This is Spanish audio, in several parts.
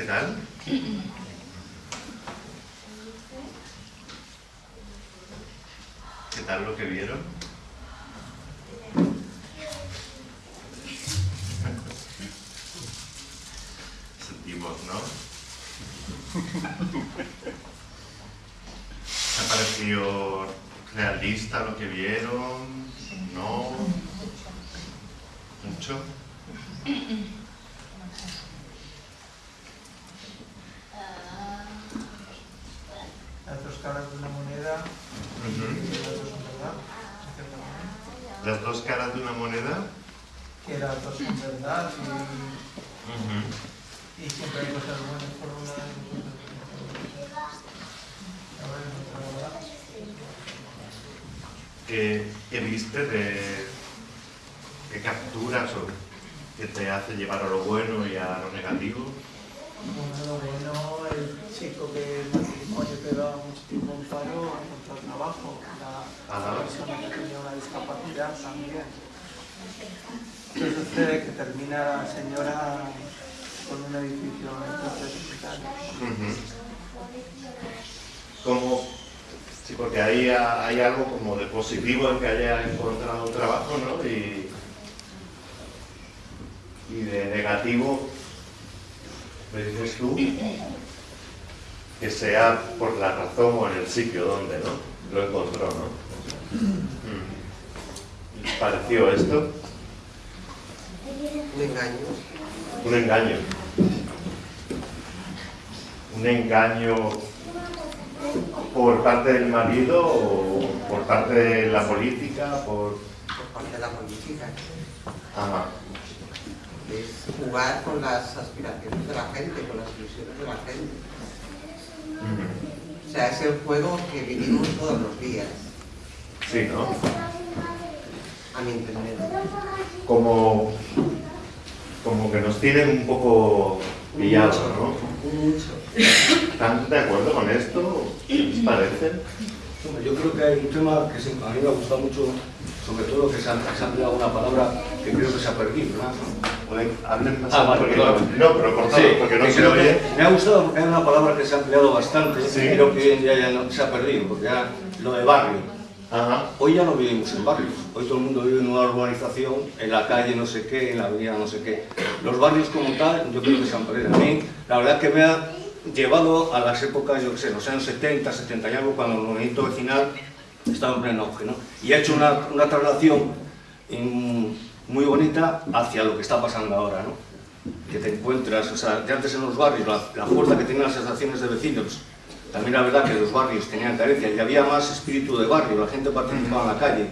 ¿Qué tal? ¿Qué tal lo que vieron? Sentimos, ¿no? ¿Se ha parecido realista lo que vieron? ¿No? ¿Mucho? Las dos caras de una moneda Ujú. y las dos son verdad, en cierta manera. ¿Las dos caras de una moneda? Que las dos son verdad y, y siempre hay cosas buenas por un lado y cosas malas por otro. A ver, otra verdad. ¿Qué, qué viste de qué capturas o qué te hace llevar a lo bueno y a lo negativo? Bueno, lo bueno, el chico que es matrimonio que da mucho tiempo en paro encontró trabajo. La, la persona que tenía una discapacidad también. ¿Qué sucede? Que termina la señora con un edificio en. Ujú. Como, sí, porque ahí ha- hay algo como de positivo en que haya encontrado un trabajo, ¿no? Y, y de negativo, me dices tú, que sea por la razón o en el sitio donde, ¿no? Lo encontró, ¿no? Mm. ¿Les pareció esto? Un engaño. Un engaño. Un engaño por parte del marido o por parte de la política, por... por parte de la política. Ajá. Es jugar con las aspiraciones de la gente, con las ilusiones de la gente. O sea, es el juego que vivimos todos los días, Sí, ¿no? a mi entender. Como, como que nos tienen un poco pillados, ¿no? Mucho. ¿Están de acuerdo con esto? ¿Qué les parece? Yo creo que hay un tema que a mí me ha gustado mucho, sobre todo que se ha, se ha empleado una palabra que creo que se ha perdido. ¿no? Hablen más Ah, vale, porque- perdón. No, pero cortado, porque no se oye. me ha gustado porque es una palabra que se ha empleado bastante Sí. creo que día ya no- se ha perdido, porque ya lo de barrio. Ajá. Hoy ya no vivimos en barrios, hoy todo el mundo vive en una urbanización, en la calle no sé qué, en la avenida no sé qué. Los barrios como tal, yo creo que se han perdido. A mí, la verdad que me ha llevado a las épocas, yo qué sé, los años 70, 70 y algo, cuando el movimiento vecinal estaba en pleno auge, ¿no? Y ha hecho una, una traslación muy bonita hacia lo que está pasando ahora, ¿no? Que te encuentras, o sea, antes en los barrios, la, fuerza que tenían las asociaciones de vecinos, también la verdad que los barrios tenían carencia y había más espíritu de barrio, la gente participaba en la calle.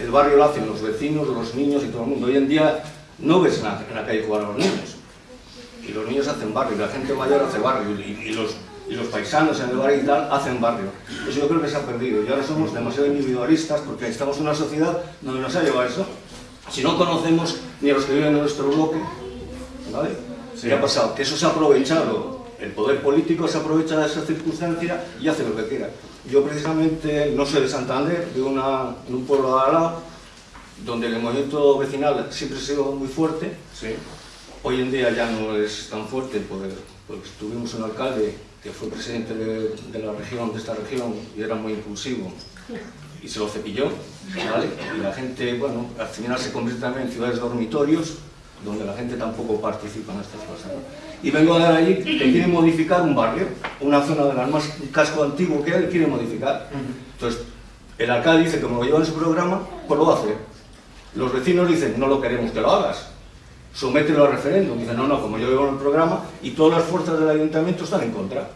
El barrio lo hacen los vecinos, los niños y todo el mundo. Hoy en día no ves en la, calle jugar a los niños. Y los niños hacen barrio, y la gente mayor hace barrio, y los, y los paisanos en el barrio y tal hacen barrio. Eso yo creo que se ha perdido. Y ahora somos demasiado individualistas porque estamos en una sociedad donde nos ha llevado eso. Si no conocemos ni a los que viven en nuestro bloque, ¿vale? Sí. ¿Qué ha pasado? Que eso se ha aprovechado, el poder político se aprovecha de esa circunstancia y hace lo que quiera. Yo precisamente no soy de Santander, vivo una- en un pueblo de al lado, donde el movimiento vecinal siempre ha sido muy fuerte, Sí. Hoy en día ya no es tan fuerte porque, porque tuvimos un alcalde que fue presidente de, la región, de esta región, y era muy impulsivo y se lo cepilló, ¿vale? Y la gente, bueno, al final se convierte también en ciudades dormitorios donde la gente tampoco participa en estas cosas. Y vengo a ver allí que quieren modificar un barrio, una zona de las más casco antiguo que hay, quieren modificar. Entonces, el alcalde dice que como lo lleva en su programa, pues lo hace. Los vecinos dicen, no lo queremos que lo hagas somételo al referéndum. Dicen, no, no, como yo vivo en el programa y todas las fuerzas del ayuntamiento están en contra.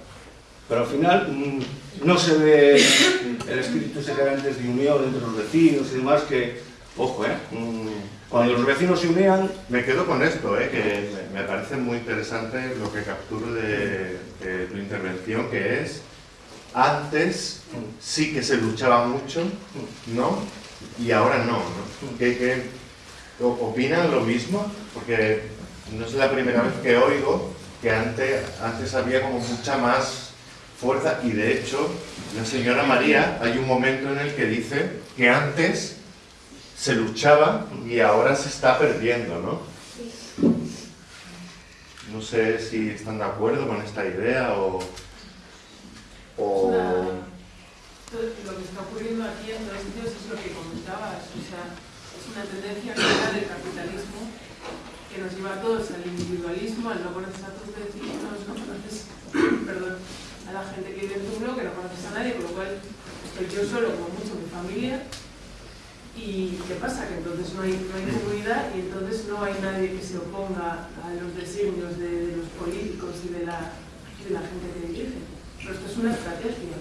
Pero al final mm, no se ve el espíritu ese que antes de unión entre los vecinos y demás que, ojo, ¿eh? Mm, Cuando los vecinos se unían, Me quedo con esto, ¿eh? que me parece muy interesante lo que capturo de, de tu intervención, que es, antes sí que se luchaba mucho, ¿no? Y ahora no, ¿no? ¿Qué, qué- o- ¿Opinan lo mismo? Porque no es la primera vez que oigo que antes, antes había como mucha más fuerza y de hecho la señora María hay un momento en el que dice que antes se luchaba y ahora se está perdiendo, ¿no? no sé si están de acuerdo con esta idea o... o... lo que está ocurriendo aquí en todos sitios es lo que comentabas, o sea, una tendencia clara del capitalismo que nos lleva a todos al individualismo, al no conocer a tus vecinos, no conoces, perdón, a la gente que vive en tu bloque, no conoces a nadie, con lo cual estoy yo solo, como mucho, mi familia, ¿Y qué pasa? Que entonces no hay, no hay comunidad y entonces no hay nadie que se oponga a los designios de, de los políticos y de la, de la, gente que dirige. Pero esto es una estrategia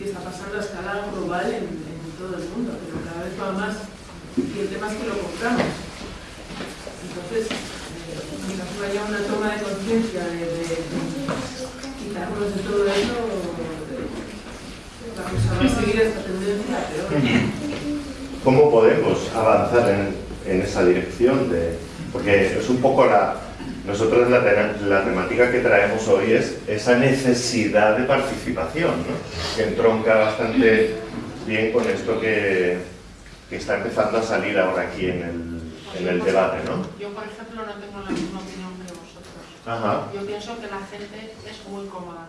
y está pasando a escala global en, en todo el mundo, pero cada vez va más y el tema es que lo compramos. Entonces, eh, mientras no haya una toma de conciencia de, quitarnos de todo eso, vamos a seguir esta tendencia peor. ¿Cómo podemos avanzar en, en esa dirección? De, porque es un poco la... Nosotros la, la, temática que traemos hoy es esa necesidad de participación, ¿no? que entronca bastante bien con esto que, que está empezando a salir ahora aquí en el, en el debate. ¿no? Yo, por ejemplo, no tengo la misma opinión que vosotros. Ajá. Yo pienso que la gente es muy cómoda.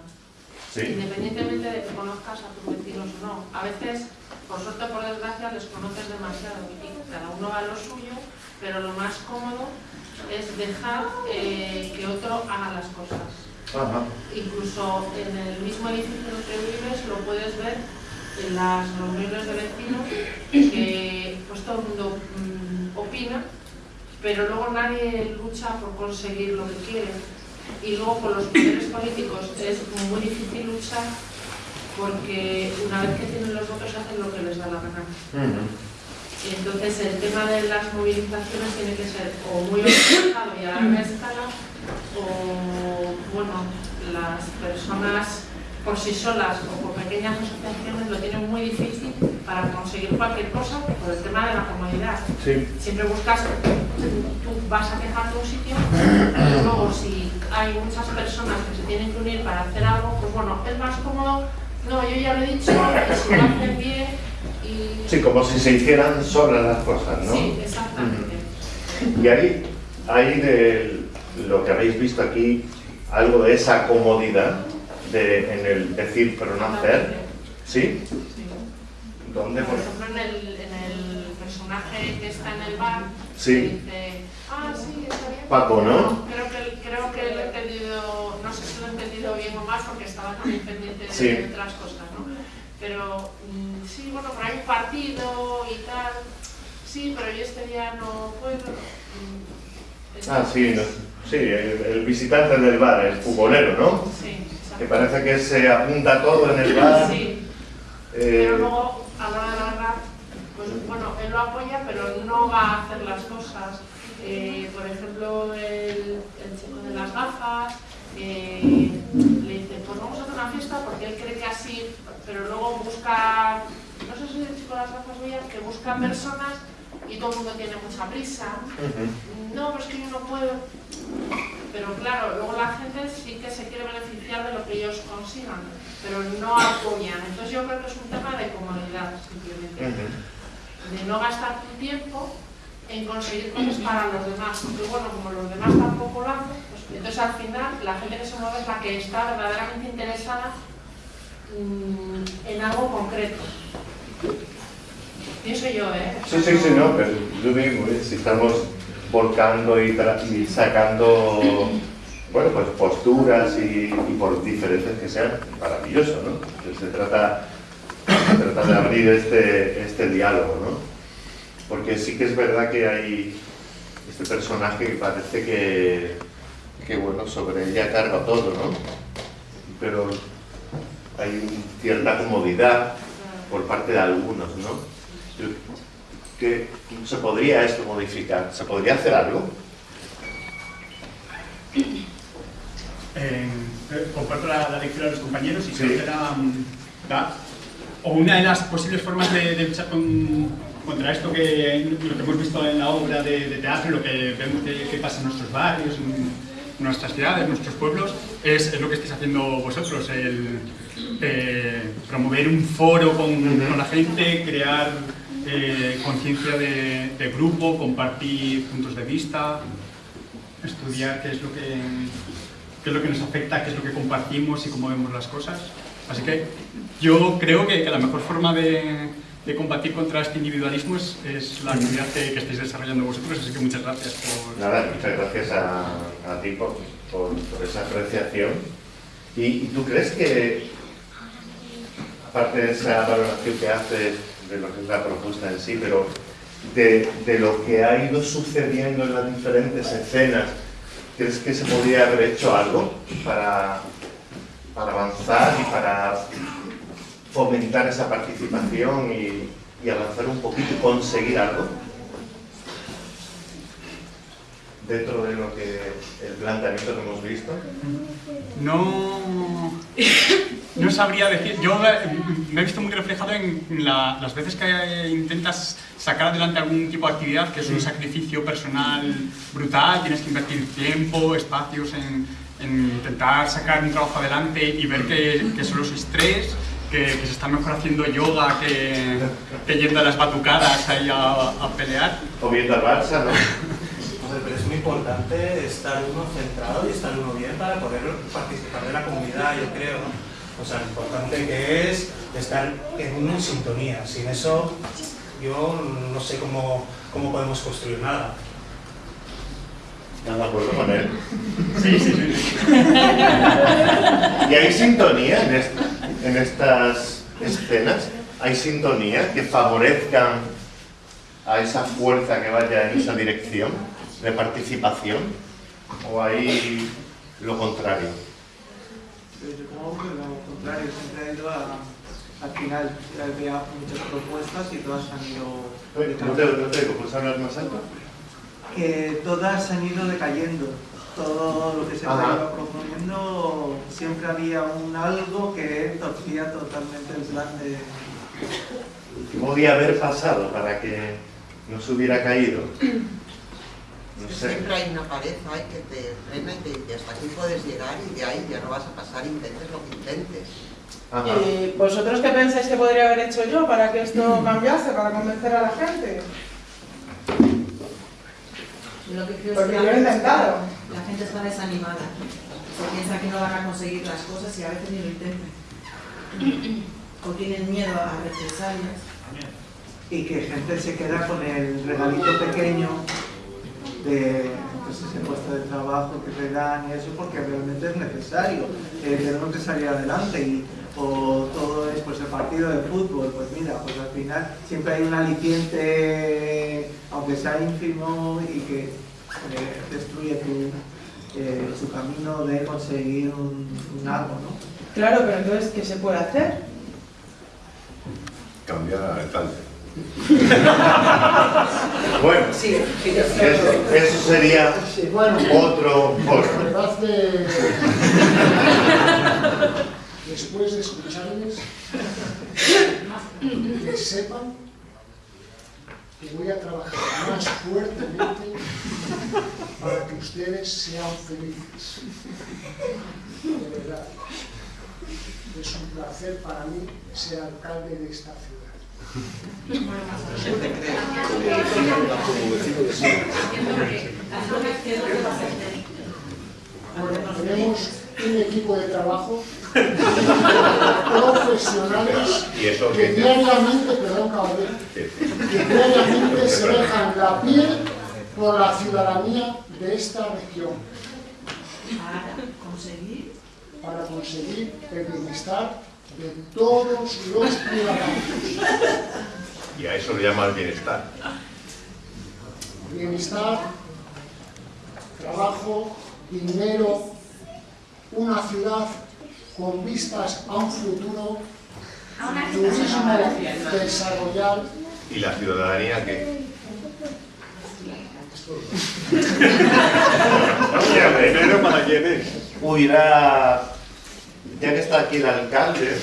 ¿Sí? Independientemente de que conozcas a tus vecinos o no. A veces por suerte o por desgracia les conoces demasiado y cada uno va a lo suyo, pero lo más cómodo es dejar eh, que otro haga las cosas. Ajá. Incluso en el mismo edificio en el que vives lo puedes ver en las reuniones de vecinos que pues todo el mundo mmm, opina, pero luego nadie lucha por conseguir lo que quiere. Y luego con los poderes políticos es muy difícil luchar porque una vez que tienen los votos hacen lo que les da la gana. Uh -huh. Entonces el tema de las movilizaciones tiene que ser o muy organizado y a larga escala o bueno, las personas por sí solas o por pequeñas asociaciones lo tienen muy difícil para conseguir cualquier cosa por el tema de la comodidad. Sí. Siempre buscas, tú vas a quejarte a un sitio, y luego si hay muchas personas que se tienen que unir para hacer algo, pues bueno, es más cómodo no, yo ya lo he dicho, que si lo hacen bien y... Sí, como si se hicieran solas las cosas, ¿no? Sí, exactamente. Y ahí, ahí de lo que habéis visto aquí, algo de esa comodidad de, en el decir pero no hacer, ¿sí? ¿Dónde? Por ejemplo, en el, en el personaje que está en el bar, sí. dice, ah, sí, está bien. Paco, ¿no? Creo que, creo que lo he entendido, no sé si lo he entendido bien o mal porque estaba también pendiente de, Sí. de otras cosas, ¿no? Pero mm, sí, bueno, por ahí un partido y tal, sí, pero yo este día no puedo. Ah, sí, no, sí el, el, visitante del bar, el futbolero, ¿no? Sí, Que parece que se apunta todo en el bar. Sí, eh, pero luego, a la hora de la verdad, pues bueno, él lo apoya, pero no va a hacer las cosas. Eh, por ejemplo, el, el, chico de las gafas eh, le dice, pues vamos a hacer una fiesta porque él cree que así, pero luego busca, no sé si el chico de las gafas veía, que busca personas y todo el mundo tiene mucha prisa. uh -huh. No, pues que yo no puedo. Pero claro, luego la gente sí que se quiere beneficiar de lo que ellos consigan, pero no apoyan. Entonces yo creo que es un tema de comodidad, simplemente. Uh -huh. De no gastar tu tiempo en conseguir cosas para los demás. Porque bueno, como los demás tampoco lo hacen, pues entonces al final la gente que se mueve es la que está verdaderamente interesada mmm, en algo concreto. Pienso yo, ¿eh? Sí, sí, sí, no, pero yo digo, ¿eh? si estamos volcando y, sacando, bueno, pues posturas y, y, por diferentes que sean, maravilloso, ¿no? Se trata, se trata de abrir este, este diálogo, ¿no? Porque sí que es verdad que hay este personaje que parece que, que bueno, sobre ella carga todo, ¿no? Pero hay cierta comodidad por parte de algunos, ¿no? Que se podría esto modificar, se podría hacer algo. Eh, comparto la, la, lectura de los compañeros y Sí. creo que era, da- o una de las posibles formas de, de luchar con- contra esto que lo que hemos visto en la obra de, de teatro, lo que vemos que, que pasa en nuestros barrios, en nuestras ciudades, en nuestros pueblos, es, es lo que estáis haciendo vosotros, el eh, promover un foro con la gente, crear conciencia de, grupo, compartir puntos de vista. estudiar qué es lo que, qué es lo que nos afecta, qué es lo que compartimos y cómo vemos las cosas. Así que yo creo que, la mejor forma de, de combatir contra este individualismo es, la actividad que, que estáis desarrollando vosotros, así que muchas gracias por... Nada, muchas gracias a, ti por, por, por esa apreciación. ¿Y, ¿Y tú crees que, aparte de esa valoración que haces de lo que es la propuesta en sí, pero de, de lo que ha ido sucediendo en las diferentes escenas, ¿crees que se podría haber hecho algo para, para avanzar y para fomentar esa participación y, y avanzar un poquito y conseguir algo? Dentro de lo que el planteamiento que hemos visto? No, no sabría decir. Yo me he visto muy reflejado en la- las veces que intentas sacar adelante algún tipo de actividad que es un sacrificio personal brutal, tienes que invertir tiempo, espacios en, en intentar sacar un trabajo adelante y ver que, que solo sois tres, que, que se está mejor haciendo yoga que, que yendo a las batucadas ahí a, a pelear. O viendo al Barça, ¿no? Pero es muy importante estar uno centrado y estar uno bien para poder participar de la comunidad, yo creo. O sea, lo importante que es estar en sintonía. Sin eso, yo no sé cómo, cómo podemos construir nada. ¿Estás de acuerdo con él? Sí, sí, sí. ¿Y hay sintonía en, est- en estas escenas? ¿Hay sintonía que favorezcan a esa fuerza que vaya en esa dirección de participación? ¿O hay lo contrario? Yo como que lo contrario, siempre he ido a, al final, había muchas propuestas y todas han ido No te, no te digo, ¿puedes hablar más alto? que todas han ido decayendo. Todo lo que se Ajá. iba proponiendo, siempre había un algo que torcía totalmente el plan de... ¿Qué podía haber pasado para que no se hubiera caído? No sé. Siempre hay una pared ahí que te frena y te dice hasta aquí puedes llegar y de ahí ya no vas a pasar, intentes lo que intentes. Ajá. ¿Y vosotros qué pensáis que podría haber hecho yo para que esto cambiase, para convencer a la gente? Yo lo que creo Porque es yo que he intentado. la gente está desanimada. Se piensa que no van a conseguir las cosas y a veces ni lo intentan. O tienen miedo a represalias. Y que gente se queda con el regalito pequeño de pues, ese puesto de trabajo que te dan y eso porque realmente es necesario. Eh, tenemos que salir adelante y o todo es pues el partido de fútbol, pues mira, pues al final siempre hay un aliciente, aunque sea ínfimo y que eh, destruye tu, eh, su camino de conseguir un, un algo, ¿no? Claro, pero entonces, ¿qué se puede hacer? Cambiar alcalde. Bueno, Sí, sí, yo eso, eso sería bueno, otro foro. verdad que después de escucharles, que sepan que voy a trabajar más fuertemente para que ustedes sean felices. De verdad. Es un placer para mí ser alcalde de esta ciudad. Bueno, tenemos un equipo de trabajo profesionales ¿Y eso que diariamente, perdón que diariamente se dejan la piel por la ciudadanía de esta región. Para conseguir para conseguir el bienestar de todos los ciudadanos. Y a eso le llama el bienestar. Bienestar, trabajo, dinero, una ciudad con vistas a un futuro, turismo desarrollar. ¿Y la ciudadanía qué? Dinero para quién es. Hubiera, ya que está aquí el alcalde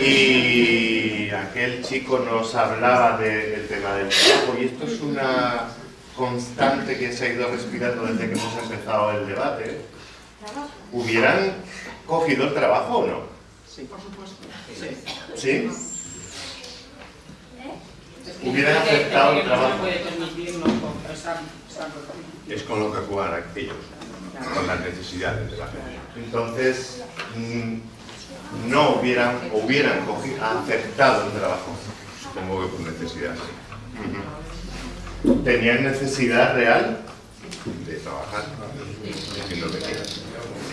y aquel chico nos hablaba de- del tema del trabajo y esto es una constante que se ha ido respirando desde que hemos empezado el debate, ¿hubieran cogido el trabajo o no? Sí, por supuesto. Sí. ¿Sí? ¿Hubieran aceptado el trabajo? Es con lo que juegan ellos, con las necesidades de la gente. Entonces, mm, no hubieran, hubieran cogido, aceptado el trabajo. Supongo que por necesidad. ¿Tenían necesidad real? de trabajar, sí.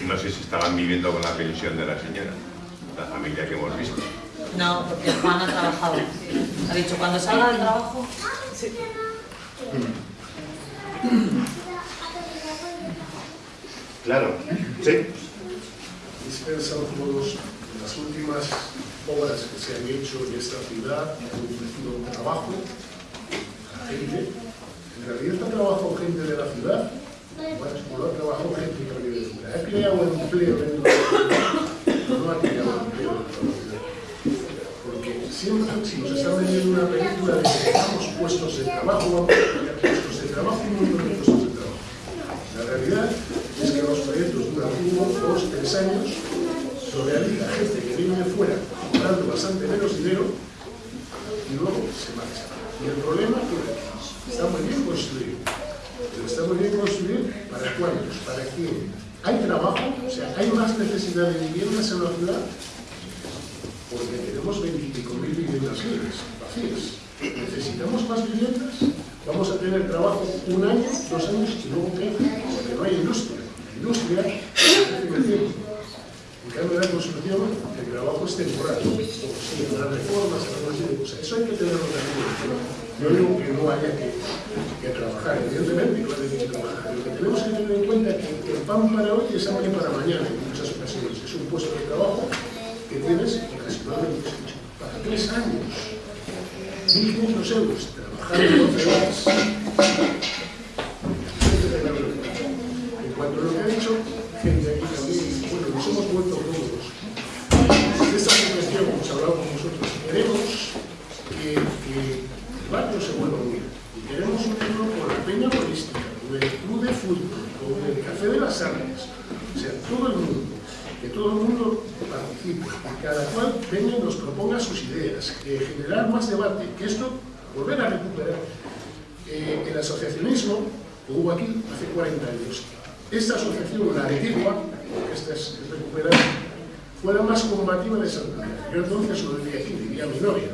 Y no sé si estaban viviendo con la pensión de la señora, la familia que hemos visto. No, porque Juan ha trabajado. Ha dicho, cuando salga del trabajo, Claro, sí. Habéis pensado todos las últimas obras que se han hecho en esta ciudad, han ofrecido trabajo a gente. En realidad ha trabajado gente de la ciudad, bueno, o no ha trabajado gente de fuera. Ha creado empleo dentro de la ciudad, no ha creado empleo dentro de la ciudad. Porque siempre, si nos están vendiendo una película de que dejamos puestos de trabajo, vamos a crear puestos de trabajo y de puestos de trabajo. La realidad es que los proyectos duran dos, tres años, realiza gente que viene de fuera, cobrando bastante menos dinero, y luego se marcha. Y el problema es que está muy bien construido, pero está muy bien construido para cuántos, para quién. Hay trabajo, o sea, hay más necesidad de viviendas en la ciudad, porque tenemos 25.000 viviendas libres, vacías. Necesitamos más viviendas, vamos a tener trabajo un año, dos años y luego qué, porque no hay industria. Industria. En cambio, la construcción, el trabajo es temporal. O sí, habrá reformas, de cosas. Eso hay que tenerlo también cuenta. Yo digo que no haya que, que trabajar, evidentemente, no hay que trabajar. Lo que tenemos que tener en cuenta es que el pan para hoy es hambre para mañana en muchas ocasiones. Es un puesto de trabajo que tienes ocasionalmente para tres años. 1.500 euros trabajando 12 horas. En cuanto a lo que ha dicho, gente aquí también, bueno, nos hemos vuelto cómodos. De esta cuestión hemos hablado con vosotros. Queremos que, que el barrio se vuelva unido. Y queremos unirlo con la peña turística, con el club de fútbol, con el armas. O sea, todo el mundo. Que todo el mundo participe, que cada cual venga y nos proponga sus ideas, que generar más debate, que esto volver a recuperar eh, el asociacionismo que hubo aquí hace 40 años. Esta asociación, la antigua, esta es, recuperar, fue la más combativa de Santander. Yo entonces lo vivía aquí, vivía mi novia.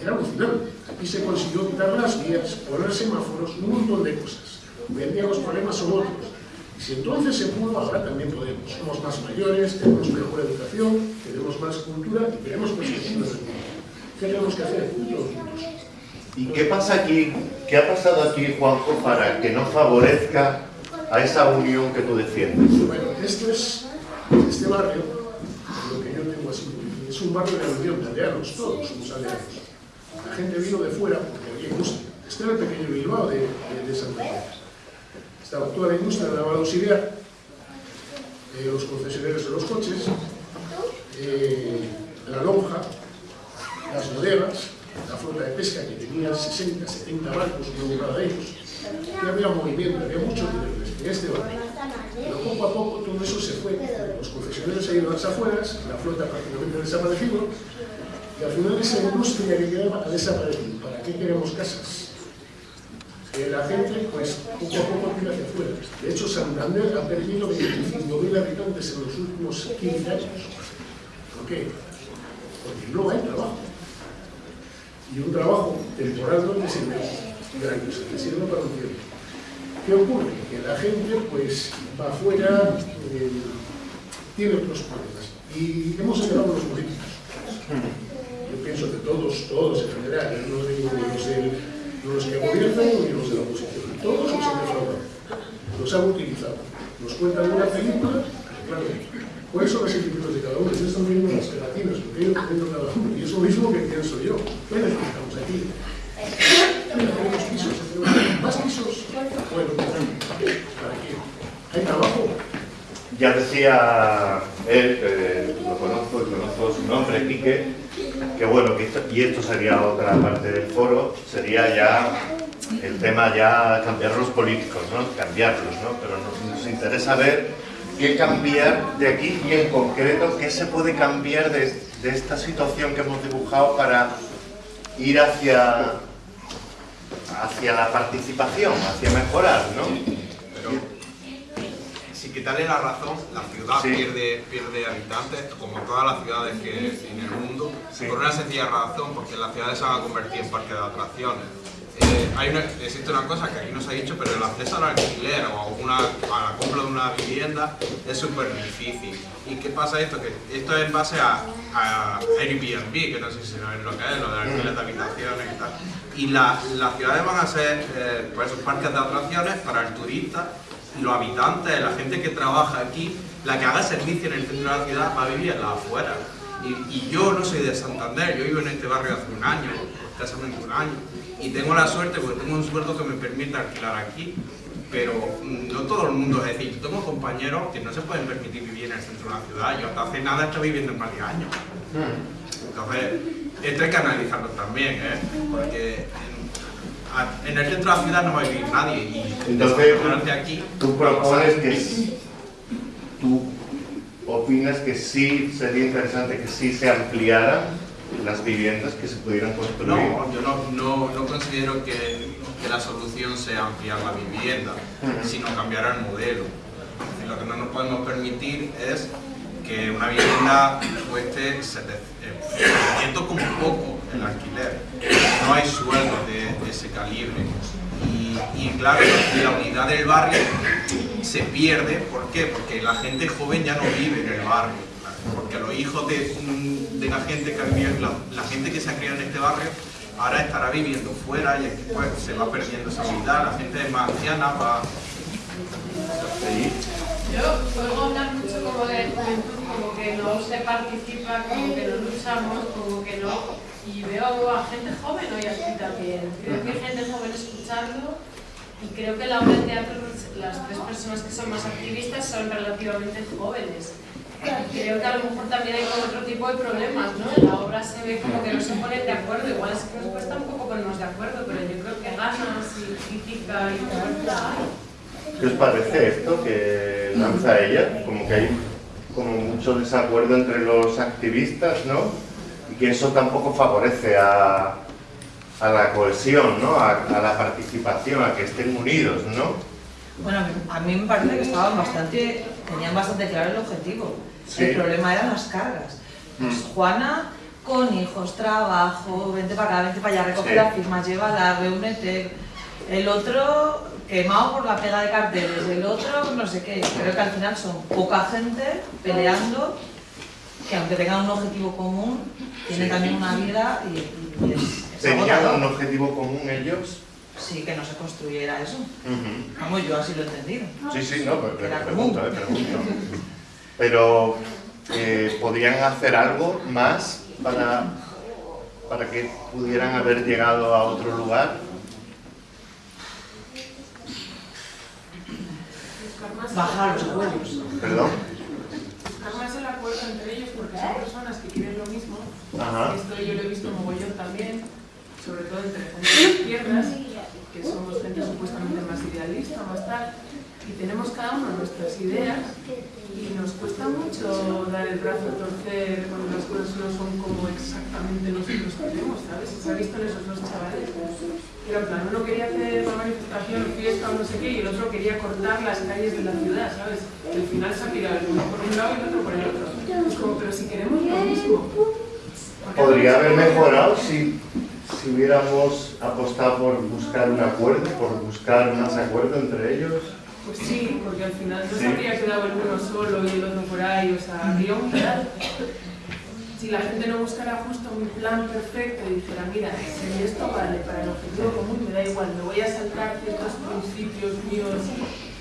Era alucinante. Aquí se consiguió quitar las vías, poner semáforos, un montón de cosas. Hoy en día los problemas son otros. Y si entonces se pudo, ahora también podemos. Somos más mayores, tenemos mejor educación, tenemos más cultura y tenemos perspectivas de mundo. ¿Qué tenemos que hacer? Todos juntos. ¿Y qué pasa aquí, qué ha pasado aquí, Juanjo, para que no favorezca a esa unión que tú defiendes? Bueno, esto es, este barrio, lo que yo tengo así, es un barrio de unión de aldeanos, todos somos aldeanos. La gente vino de fuera porque había industria. Este era el pequeño Bilbao de, de, de Santa Cruz. Estaba toda la industria de la auxiliar, los concesionarios de los coches, eh, la lonja, las bodegas, la flota de pesca que tenía 60, 70 barcos, uno cada de ellos. Y había movimiento, había mucho en este barrio. Pero poco a poco todo eso se fue. Los concesionarios se ido a las afueras, la flota prácticamente ha desaparecido, y al final esa industria que quedaba ha desaparecido. ¿Para qué queremos casas? Que la gente, pues, poco a poco tira hacia afuera. De hecho, Santander ha perdido 25.000 habitantes en los últimos 15 años. ¿Por qué? Porque no hay trabajo. Y un trabajo temporal no te sirve gran cosa, te sirve para un tiempo. ¿Qué ocurre? Que la gente pues va afuera, eh, tiene otros problemas. Y hemos a los políticos. Yo pienso que todos, todos en general, no digo ni los, de, ni los que gobiernan ni los de la oposición, todos los han defraudado, los han utilizado. Nos cuentan una película, claro, ¿cuáles son las etiquetas de cada uno? Ellos están viendo las gelatinas, lo que ellos comiendo cada uno. Y es lo mismo que pienso yo. ¿Qué necesitamos aquí? Tenemos pisos, más pisos. Bueno, ¿para qué? ¿Hay trabajo? Ya decía él, que lo conozco y conozco su nombre, Quique, que bueno, que y esto sería otra parte del foro, sería ya el tema ya cambiar los políticos, ¿no? Cambiarlos, ¿no? Pero nos, nos interesa ver qué cambiar de aquí y en concreto qué se puede cambiar de, de esta situación que hemos dibujado para ir hacia, hacia la participación, hacia mejorar, ¿no? Sin quitarle la razón, la ciudad Sí. pierde, pierde habitantes, como todas las ciudades que en el mundo, por una sencilla razón, porque las ciudades se van a convertir en parques de atracciones. Eh, hay una- existe una cosa que aquí no se ha dicho, pero el acceso al alquiler o a, una, a la compra de una vivienda es súper difícil. ¿Y qué pasa esto? Que esto es en base a, a Airbnb, que no sé si sabéis lo que es, lo de alquiler de habitaciones y tal. Y la- las ciudades van a ser eh, pues, parques de atracciones para el turista los habitantes, la gente que trabaja aquí, la que haga servicio en el centro de la ciudad va a vivir en la afuera. Y, y yo no soy de Santander, yo vivo en este barrio hace un año, escasamente un año, y tengo la suerte porque tengo un sueldo que me permite alquilar aquí, pero mm, no todo el mundo, es decir, yo tengo compañeros que no se pueden permitir vivir en el centro de la ciudad, yo hasta hace nada estoy viviendo en varios años. Entonces, esto hay que analizarlo también, ¿eh? porque en, el centro de la ciudad no va a vivir nadie y Entonces, aquí tú propones que tú opinas que sí sería interesante que sí se ampliaran las viviendas que se pudieran construir. No, yo no, no, no considero que, que la solución sea ampliar la vivienda, sino cambiar el modelo. Decir, lo que no nos podemos permitir es que una vivienda cueste 700 como poco el alquiler. No hay sueldo de, ese calibre. Y, claro, la unidad del barrio se pierde. ¿Por qué? Porque la gente joven ya no vive en el barrio. Porque los hijos de, mm, de la gente que ha la, gente que se ha criado en este barrio ahora estará viviendo fuera y pues, se va perdiendo esa unidad. La gente más anciana va... Yo oigo hablar mucho como de juventud, como que no se participa, como que no luchamos, como que no. Veo a gente joven hoy aquí también. Creo que hay gente joven escuchando y creo que la obra de teatro, las tres personas que son más activistas son relativamente jóvenes. Y creo que a lo mejor también hay como otro tipo de problemas, ¿no? En la obra se ve como que no se ponen de acuerdo, igual es que nos cuesta un poco ponernos de acuerdo, pero yo creo que ganas y crítica y fuerza hay. ¿Qué os parece esto que lanza ella? Como que hay como mucho desacuerdo entre los activistas, ¿no? Y que eso tampoco favorece a, a la cohesión, ¿no? A, a la participación, a que estén unidos, ¿no? Bueno, a mí- me parece que estaban bastante, tenían bastante claro el objetivo. Sí. El problema eran las cargas. Pues Juana, con hijos, trabajo, vente para acá, vente para allá, recoge Sí. las firmas, llévala, reúnete. El otro, quemado por la pega de carteles, el otro, no sé qué. Creo que al final son poca gente peleando, que aunque tengan un objetivo común, tienen Sí. también una vida y, y es, es ¿Tenían un objetivo común ellos? Sí, que no se construyera eso. Vamos, yo así lo he entendido. Sí, sí, no, pero, Era pregunto, eh, pregunto. Pero, eh, ¿podrían hacer algo más para, para que pudieran haber llegado a otro lugar? Bajar los sueldos. ¿Perdón? Más el acuerdo entre ellos porque son personas que quieren lo mismo. Ajá. Esto yo lo he visto mogollón también, sobre todo entre gente de izquierdas, que somos gente supuestamente más idealista, más tal, y tenemos cada uno nuestras ideas y nos cuesta mucho dar el brazo a torcer cuando las cosas no son como exactamente nosotros queremos, ¿sabes? Se ha visto en esos dos chavales. Era en plan, uno quería hacer una manifestación, fiesta o no sé qué, y el otro quería cortar las calles de la ciudad, ¿sabes? Y al final se ha tirado el uno por un lado y el otro por el otro. Es como, pero si queremos lo mismo. ¿por qué Podría haber mejorado si, si hubiéramos apostado por buscar un acuerdo, por buscar más acuerdo entre ellos. Pues sí, porque al final no Sí. se habría quedado el uno solo y el otro por ahí, o sea, habría unidad. Si la gente no buscara justo un plan perfecto y dijera, mira, si esto vale para el objetivo común, me da igual, me voy a saltar ciertos principios míos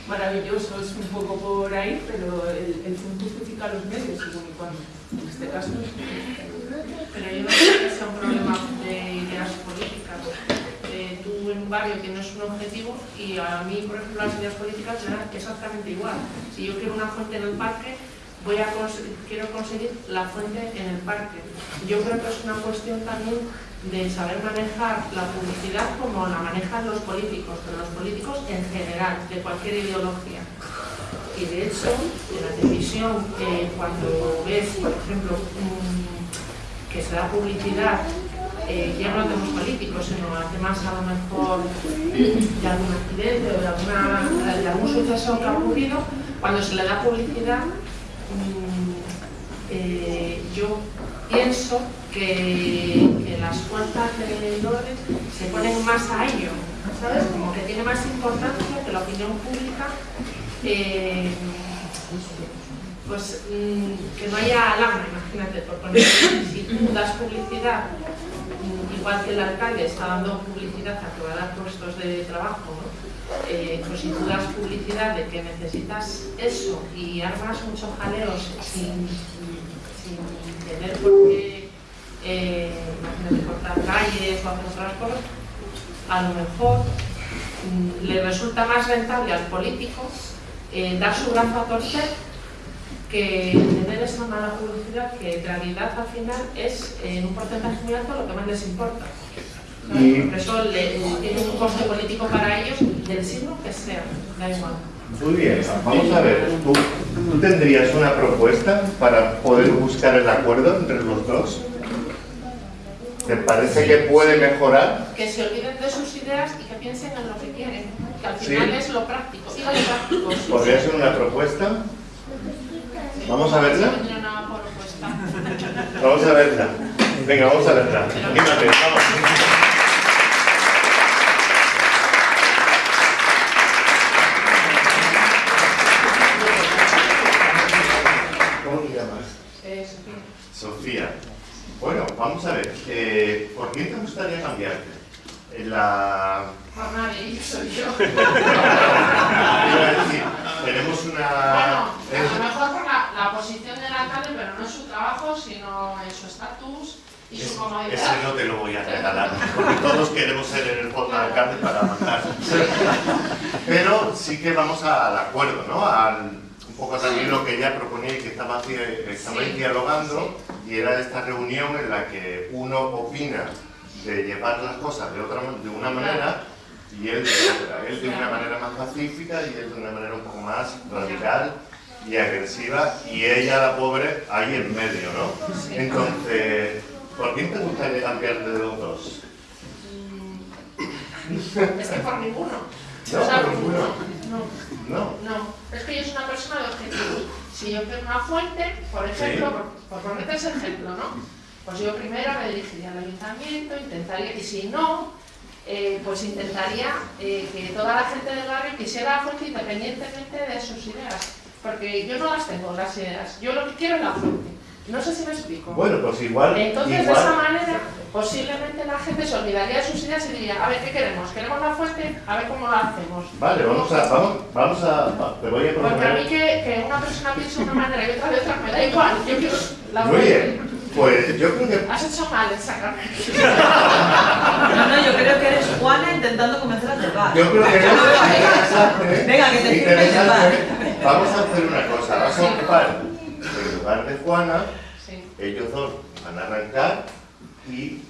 maravillosos un poco por ahí, pero el, el fin justifica los medios, según y cuando. En este caso, Pero yo no creo que sea un problema de ideas políticas. Tú en un barrio tienes un objetivo y a mí, por ejemplo, las ideas políticas dan exactamente igual. Si yo quiero una fuente en el parque, voy a quiero conseguir la fuente en el parque. Yo creo que es una cuestión también de saber manejar la publicidad como la manejan los políticos, pero los políticos en general, de cualquier ideología. Y de hecho, en la televisión, eh, cuando ves, por ejemplo, que se da publicidad ya no temas políticos, sino a temas a lo mejor de algún accidente o de, algún suceso que ha ocurrido, cuando se le da publicidad, mm, eh, yo pienso que, las fuerzas del orden se ponen más a ello, ¿sabes? Como que tiene más importancia que la opinión pública eh, pues mm, que no haya alarma, imagínate, por poner, si tú das publicidad, igual que el alcalde está dando publicidad a que va a dar puestos de trabajo, ¿no? Eh, pues si tú das publicidad de que necesitas eso y armas muchos jaleos sin, sin tener por qué, eh, cortar calles o hacer otras cosas, a lo mejor mm, le resulta más rentable al político eh, dar su brazo a torcer que tener esa mala publicidad que en realidad al final es en un porcentaje muy alto lo que más les importa. Y- Por eso le- tiene un coste político para ellos del signo que sea, da igual. Muy bien, vamos a ver, ¿tú, tú tendrías una propuesta para poder buscar el acuerdo entre los dos? ¿Te parece que puede mejorar? Que se olviden de sus ideas y que piensen en lo que quieren, que al Sí. final es lo práctico. Digo lo práctico, sí, ¿Podría sí. ser una propuesta? ¿Vamos a verla? Vamos a verla. Venga, vamos a verla. Anímate, vamos. ¿Cómo te llamas? Eh, Sofía. Sofía. Bueno, vamos a ver. eh, ¿Por qué te gustaría cambiarte? En la... Por nadie, soy yo. Iba a decir, tenemos una... Bueno, a lo mejor la, posición del alcalde, pero no en su trabajo, sino en su estatus y su comodidad. Ese no te lo voy a regalar, porque todos queremos ser en el fondo alcalde para mandar. Pero sí que vamos al acuerdo, ¿no? Al, un poco también lo que ella proponía y que estaba, estabais Sí, dialogando, y era esta reunión en la que uno opina de llevar las cosas de, otra, de una manera y él de otra. Él de una manera más pacífica y él de una manera un poco más radical y agresiva, y ella, la pobre, ahí en medio, ¿no? Entonces, ¿por quién te gustaría cambiarte de los dos? Es que por ninguno. No, O sea, por ninguno. No. No. No, es que yo soy una persona de objetivos. Si yo quiero una fuente, por ejemplo, Sí. por, por ponerte ese ejemplo, ¿no? Pues yo primero me dirigiría al ayuntamiento, intentaría, y si no, eh, pues intentaría eh, que toda la gente del barrio quisiera la fuente independientemente de sus ideas. Porque yo no las tengo, las ideas. Yo lo que quiero es la fuente. No sé si me explico. Bueno, pues igual. Entonces, igual. de esa manera, posiblemente la gente se olvidaría de sus ideas y diría, a ver, ¿qué queremos? ¿Queremos la fuente? A ver cómo la hacemos. Vale, vamos a, vamos, vamos a, va- te voy a Porque a mí proponer. que, que una persona piense de una manera y otra de otra, me da igual. Yo quiero la Muy fuente. bien, pues yo creo que Has hecho mal en sacarme. No, no, yo creo que eres Juana intentando convencer a Tebar. Yo creo que ahí. interesante. Venga, que te firme interesante. Vamos a hacer una cosa, vas a ocupar el lugar de Juana, ellos dos van a arrancar y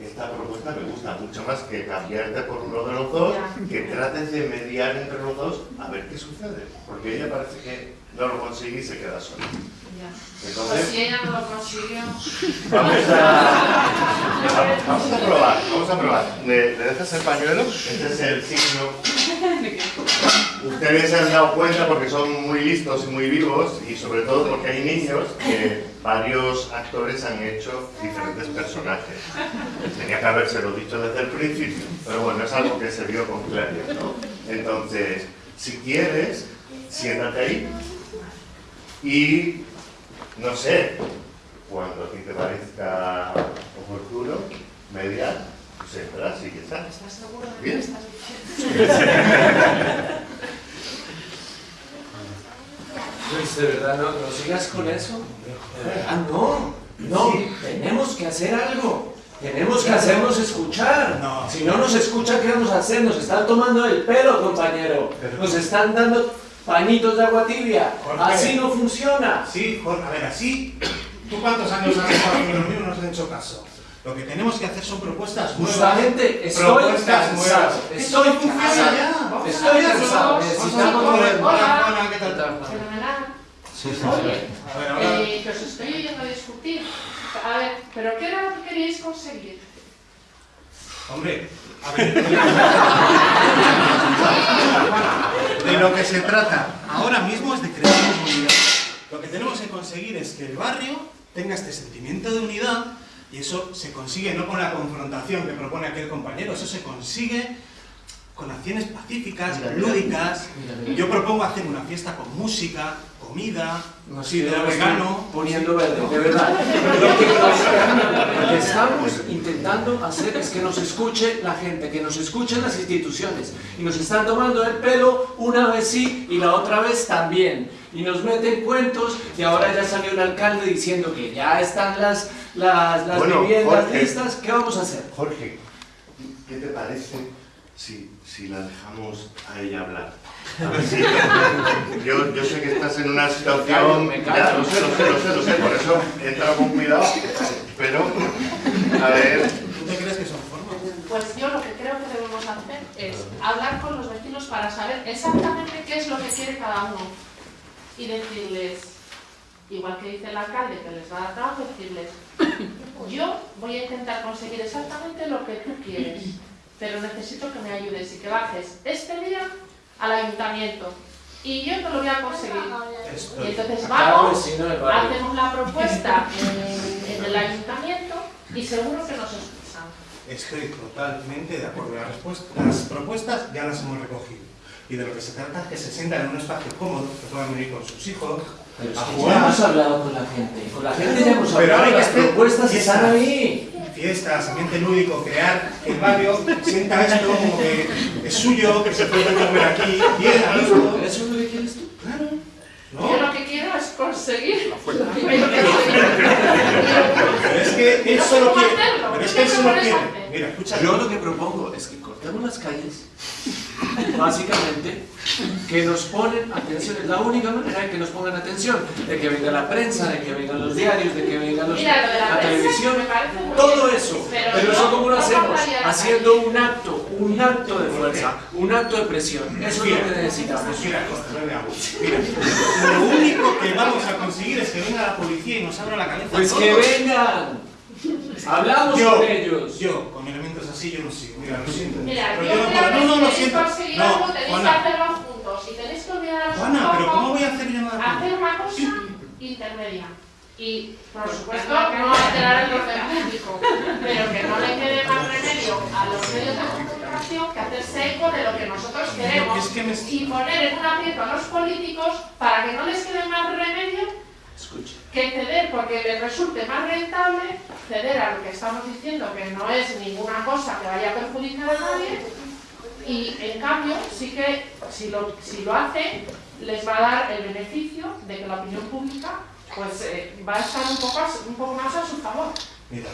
esta propuesta me gusta mucho más que cambiarte por uno de los dos, que trates de mediar entre los dos a ver qué sucede, porque ella parece que no lo consigue y se queda sola. Ya. Pues Entonces, si ella no lo consiguió. Vamos a, vamos, vamos a probar, vamos a probar. ¿Le, le dejas el pañuelo? Este es el signo. Ustedes se han dado cuenta porque son muy listos y muy vivos y sobre todo porque hay niños que varios actores han hecho diferentes personajes. Tenía que habérselo dicho desde el principio, pero bueno, es algo que se vio con claridad, ¿no? Entonces, si quieres, siéntate ahí y no sé, cuando a ti te parezca oportuno, mediar, pues entras y ya está. ¿Estás seguro de que estás diciendo? Luis, de verdad, no, no sigas con eso. Verdad, no. No, tenemos que hacer algo. Tenemos que hacernos escuchar. Si no nos escucha, ¿qué vamos a hacer? Nos están tomando el pelo, compañero. Nos están dando pañitos de agua tibia. Jorge. Así no funciona. Sí, Jorge, a ver, así. ¿Tú cuántos años has estado en los míos no han hecho caso? Lo que tenemos que hacer son propuestas nuevas. Justamente, estoy propuestas cansado. nuevas. Estoy cansado. ya. Vamos Estoy cansado. Necesitamos movernos. Hola, Juana, ¿qué tal? Fenomenal. Oye, A ver, ahora- eh, que os estoy oyendo discutir. A ver, ¿pero qué era lo que queríais conseguir? Hombre, a ver. De lo que se trata ahora mismo es de crear comunidad. Lo que tenemos que conseguir es que el barrio tenga este sentimiento de unidad y eso se consigue no con la confrontación que propone aquel compañero, eso se consigue con acciones pacíficas, lúdicas. Yo propongo hacer una fiesta con música, comida, de quedamos vegano. poniendo verde, de verdad. Lo que, lo que estamos intentando hacer es que nos escuche la gente, que nos escuchen las instituciones. Y nos están tomando el pelo una vez sí y la otra vez también. Y nos meten cuentos y ahora ya salió el alcalde diciendo que ya están las, las, las Bueno, viviendas Jorge. listas. ¿Qué vamos a hacer? Jorge, ¿qué te parece si, si la dejamos a ella hablar? A ver si- yo, yo sé que estás en una situación... Me callo, me Ya, lo sé, lo sé, lo sé, lo sé, por eso entra con cuidado, pero, a ver... ¿Tú te crees que son formas? Pues yo lo que creo que debemos hacer es hablar con los vecinos para saber exactamente qué es lo que quiere cada uno y decirles, igual que dice el alcalde que les va a dar trabajo, decirles, yo voy a intentar conseguir exactamente lo que tú quieres, pero necesito que me ayudes y que bajes este día al ayuntamiento y yo te lo voy a conseguir. Y entonces vamos, hacemos la propuesta en, en el ayuntamiento y seguro que nos escuchan. Estoy totalmente de acuerdo. Las, las propuestas ya las hemos recogido. Y de lo que se trata es que se sientan en un espacio cómodo, que puedan venir con sus hijos, Pero es a que ya hemos hablado con la gente. Con la gente ya hemos Pero hablado. que Las propuestas fiestas. están ahí. Fiestas, ambiente lúdico, crear que el barrio sienta esto como que es suyo, que se puede comer aquí, bien, a gusto. ¿Eso es lo que quieres tú? Claro. Yo lo que quiero es conseguir. Pero es que él solo ¿Cómo quiere. Pero es ¿Qué que él solo quiere. Mira, escucha. Yo lo que propongo es que cortemos las calles, básicamente, que nos ponen atención, es la única manera de que nos pongan atención, de que venga la prensa, de que vengan los diarios, de que vengan los, Mira, de la prensa televisión, todo eso. pero Pero eso cómo lo hacemos, la haciendo un acto, un acto de fuerza, un acto de presión. Eso es lo Mira, que necesitamos. Mira, mira, lo único que vamos a conseguir es que venga la policía y nos abra la cabeza. Pues que vengan. Hablamos yo, con ellos. Yo, con elementos así, yo no sigo. Mira, lo siento. Mira, pero yo yo no creo No, no, si siento. conseguir No, algo tenéis que Juana. hacerlo juntos y tenéis que olvidaros Juana, pero ¿cómo voy a hacer yo nada? hacer una cosa intermedia. Y, por supuesto, no alterar el orden público, pero que no le quede más remedio a los medios de comunicación que hacerse eco de lo que nosotros queremos Es que me- y poner en un aprieto a los políticos para que no les quede más remedio Escucha. que ceder porque les resulte más rentable ceder a lo que estamos diciendo que no es ninguna cosa que vaya a perjudicar a nadie y en cambio sí que si lo, si lo hacen les va a dar el beneficio de que la opinión pública pues eh, va a estar un poco, a un poco más a su favor. Mira,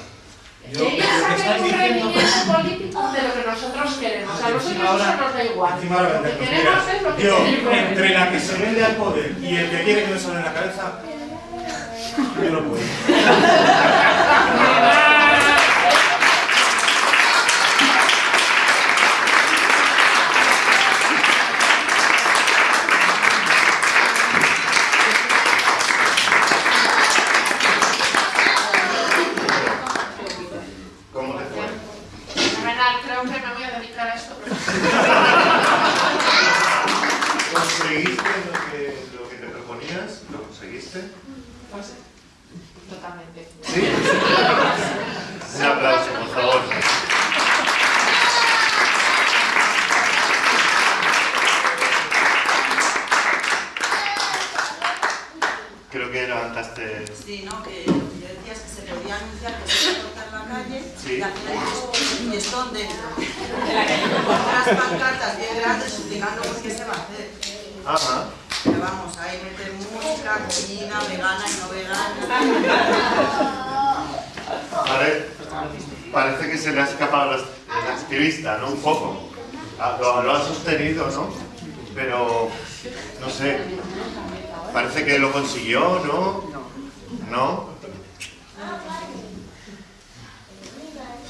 yo ellos estás un rendimiento político de lo que nosotros queremos. A nosotros Encima eso ahora- nos da igual. ahora Lo que vendemos. queremos es lo que yo, entre la que se vende al poder y el que quiere que me suene la cabeza, yo no puedo. ¿Cómo te fue? Fenomenal, creo que me voy a dedicar a esto. ¿Conseguiste lo que, lo que te proponías? ¿Lo conseguiste? Pues, totalmente. Sí. Un aplauso, por favor. Creo que levantaste... Sí, ¿no? Que lo que yo decía es que se le olía anunciar que se iba a cortar la calle Sí. y al final dices, y están dentro. En la calle con unas por qué se va a hacer. Ajá. Pero vamos, ahí meten música, comida, vegana y no vegana. Pare- parece que se le ha escapado el activista, ¿no? Un poco. Ah, Lo, lo ha sostenido, ¿no? Pero, no sé, parece que lo consiguió, ¿no? ¿No?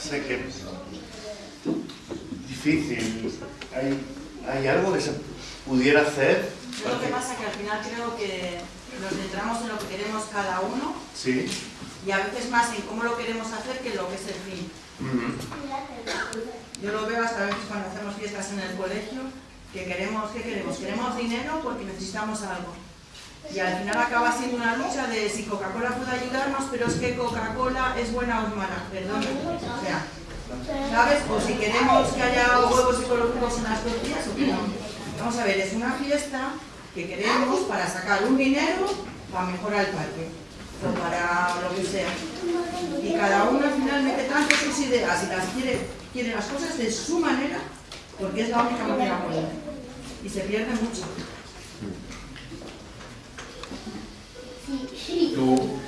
Sé que difícil. ¿Hay, ¿Hay algo que se pudiera hacer? Yo lo que pasa es que al final creo que nos centramos en lo que queremos cada uno Sí. y a veces más en cómo lo queremos hacer que en lo que es el fin. Yo lo veo hasta a veces cuando hacemos fiestas en el colegio, que queremos, ¿qué queremos? Queremos dinero porque necesitamos algo. Y al final acaba siendo una lucha de si Coca-Cola puede ayudarnos, pero es que Coca-Cola es buena o mala, perdón. O sea, ¿sabes? O si queremos que haya huevos ecológicos en las tortillas o no. Vamos a ver, es una fiesta que queremos para sacar un dinero para mejorar el parque o para lo que sea. Y cada uno al final mete tanto sus ideas y las quiere, quiere las cosas de su manera, porque es la única manera buena. Y se pierde mucho. ¿Tú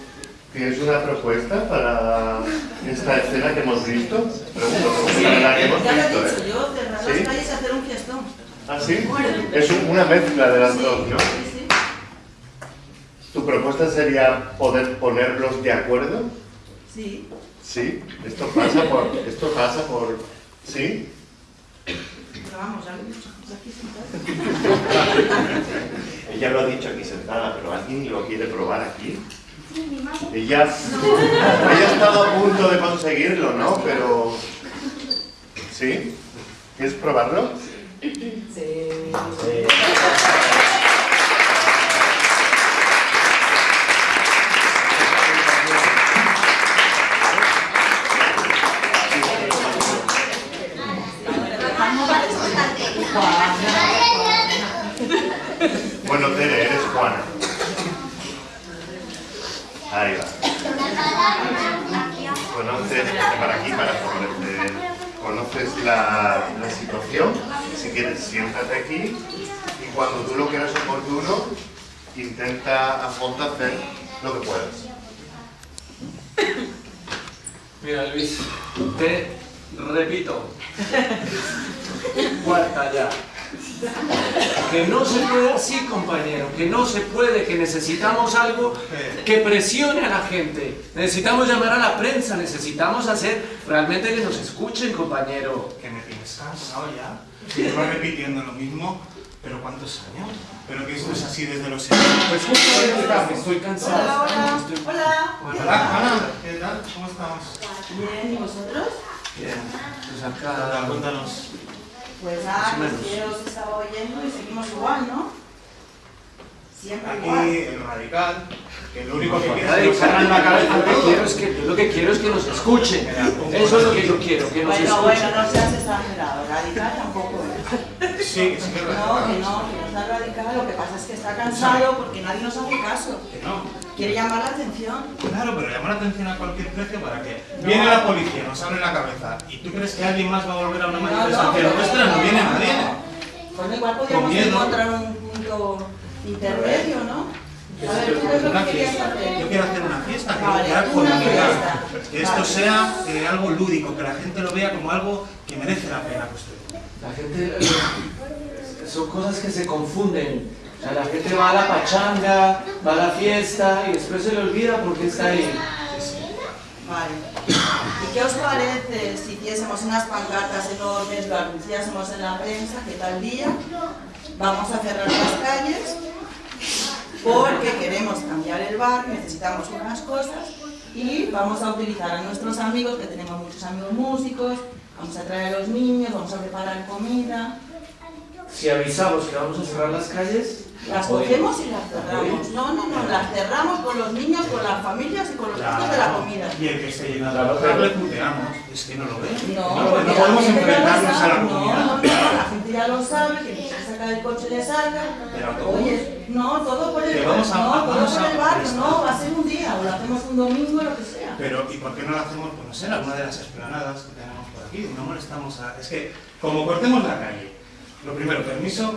tienes una propuesta para esta escena que hemos visto? Pregunto, porque la que hemos Ya lo he visto, dicho ¿eh? yo, cerrar ¿Sí? las calles y hacer un fiestón. ¿Ah, sí? Es un- una mezcla de las dos, ¿no? ¿Tu propuesta sería poder ponerlos de acuerdo? Sí. Sí, esto pasa por... Esto pasa por... ¿Sí? Pero vamos, ya lo he dicho. pues aquí sentado. Ella lo ha dicho aquí sentada, pero ¿alguien lo quiere probar aquí? Ella, ella ha estado a punto de conseguirlo, ¿no? Pero... ¿Sí? ¿Quieres probarlo? Sí. Bueno, lo que puedas. Mira, Luis, te repito. Cuarta ya. Que no se puede así, compañero. Que no se puede, que necesitamos algo que presione a la gente. Necesitamos llamar a la prensa, necesitamos hacer realmente que nos escuchen, compañero. Que me tienes cansado ya. Repitiendo lo mismo, pero ¿cuántos años? Pero que esto es así desde los 60. Pues justamente estoy cansado. Hola, hola. Hola. Hola, ¿qué tal? ¿Cómo estamos? Bien, ¿y vosotros? Bien, pues Hola, acá... cuéntanos. Pues o pues que os estaba oyendo y seguimos igual, ¿no? Siempre Aquí igual. el radical, que lo único que quiere es que Radical, nos la cabeza lo que quiero es que yo lo que quiero es que nos escuchen. Eso es lo que yo quiero, que nos Bueno, bueno, escuchen. no seas exagerado, radical tampoco es. Sí, que sí que es No, que radical. no, que no está radical, lo que pasa es que está cansado porque nadie nos hace caso. Que no. Quiere llamar la atención. Claro, pero llamar la atención a cualquier precio para que viene la policía, nos abre la cabeza y tú crees que alguien más va a volver a una No, no, manifestación pero nuestra, no viene nadie. Bueno, igual podríamos encontrar un punto intermedio, ¿no? A ver, ¿tú es lo Una que querías fiesta. hacer? Yo quiero hacer una fiesta, quiero Vale, fiesta. Que esto Vale. sea eh, algo lúdico, que la gente lo vea como algo que merece la pena construir. La gente... eh, Son cosas que se confunden. La gente va a la pachanga, va a la fiesta y después se le olvida porque está ahí. Vale. ¿Y qué os parece si hiciésemos unas pancartas enormes, lo anunciásemos en la prensa, que tal día vamos a cerrar las calles porque queremos cambiar el bar, necesitamos unas cosas y vamos a utilizar a nuestros amigos, que tenemos muchos amigos músicos, vamos a traer a los niños, vamos a preparar comida, Si avisamos que vamos a cerrar las calles, las cogemos y las cerramos. No, no, no, las cerramos con los niños, con las familias y con los costos de la comida. Y el que esté llenando Claro, el pero- local le puteamos. Es que no lo ve. No, no, no la podemos enfrentarnos a la No, comunidad. no, no, la gente ya lo sabe, que tiene que sacar el coche le salga. Del autobús. Oye, no, todo por el a- no, todo por el barrio, no, va a ser un día, o lo hacemos un domingo, lo que sea. Pero, ¿y por qué no lo hacemos, pues no sé, en alguna de las esplanadas que tenemos por aquí? No molestamos a... Es que, como cortemos la calle, lo primero, permiso,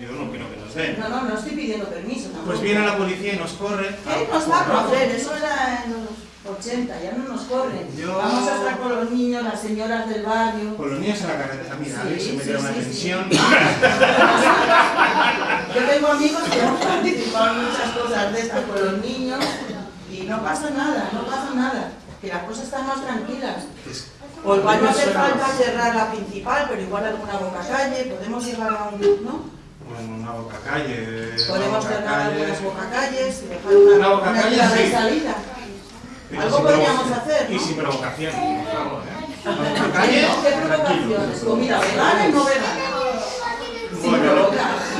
yo no quiero que nos den. No, no, no estoy pidiendo permiso tampoco. Pues viene la policía y nos corre. ¿Qué nos va a correr? Eso era en los 80, ya no nos corren. Yo- Vamos a estar con los niños, las señoras del barrio. Con los niños en la carretera, mira, Sí, Alex se me sí, dio una sí, tensión. Yo tengo amigos que han participado en muchas cosas de estas con los niños no pasa nada, no pasa nada. Que las cosas están más tranquilas. O igual no hace falta cerrar la principal, pero igual alguna boca calle, podemos llegar a un... ¿no? Bueno, una boca calle. Podemos cerrar algunas bocacalles y dejar una, Una sí. salida. Algo podríamos hacer, Y ¿no? sin provocación, por favor, ¿eh? ¿Qué provocaciones? ¿Comida vegana y no vegana? Sin Bueno.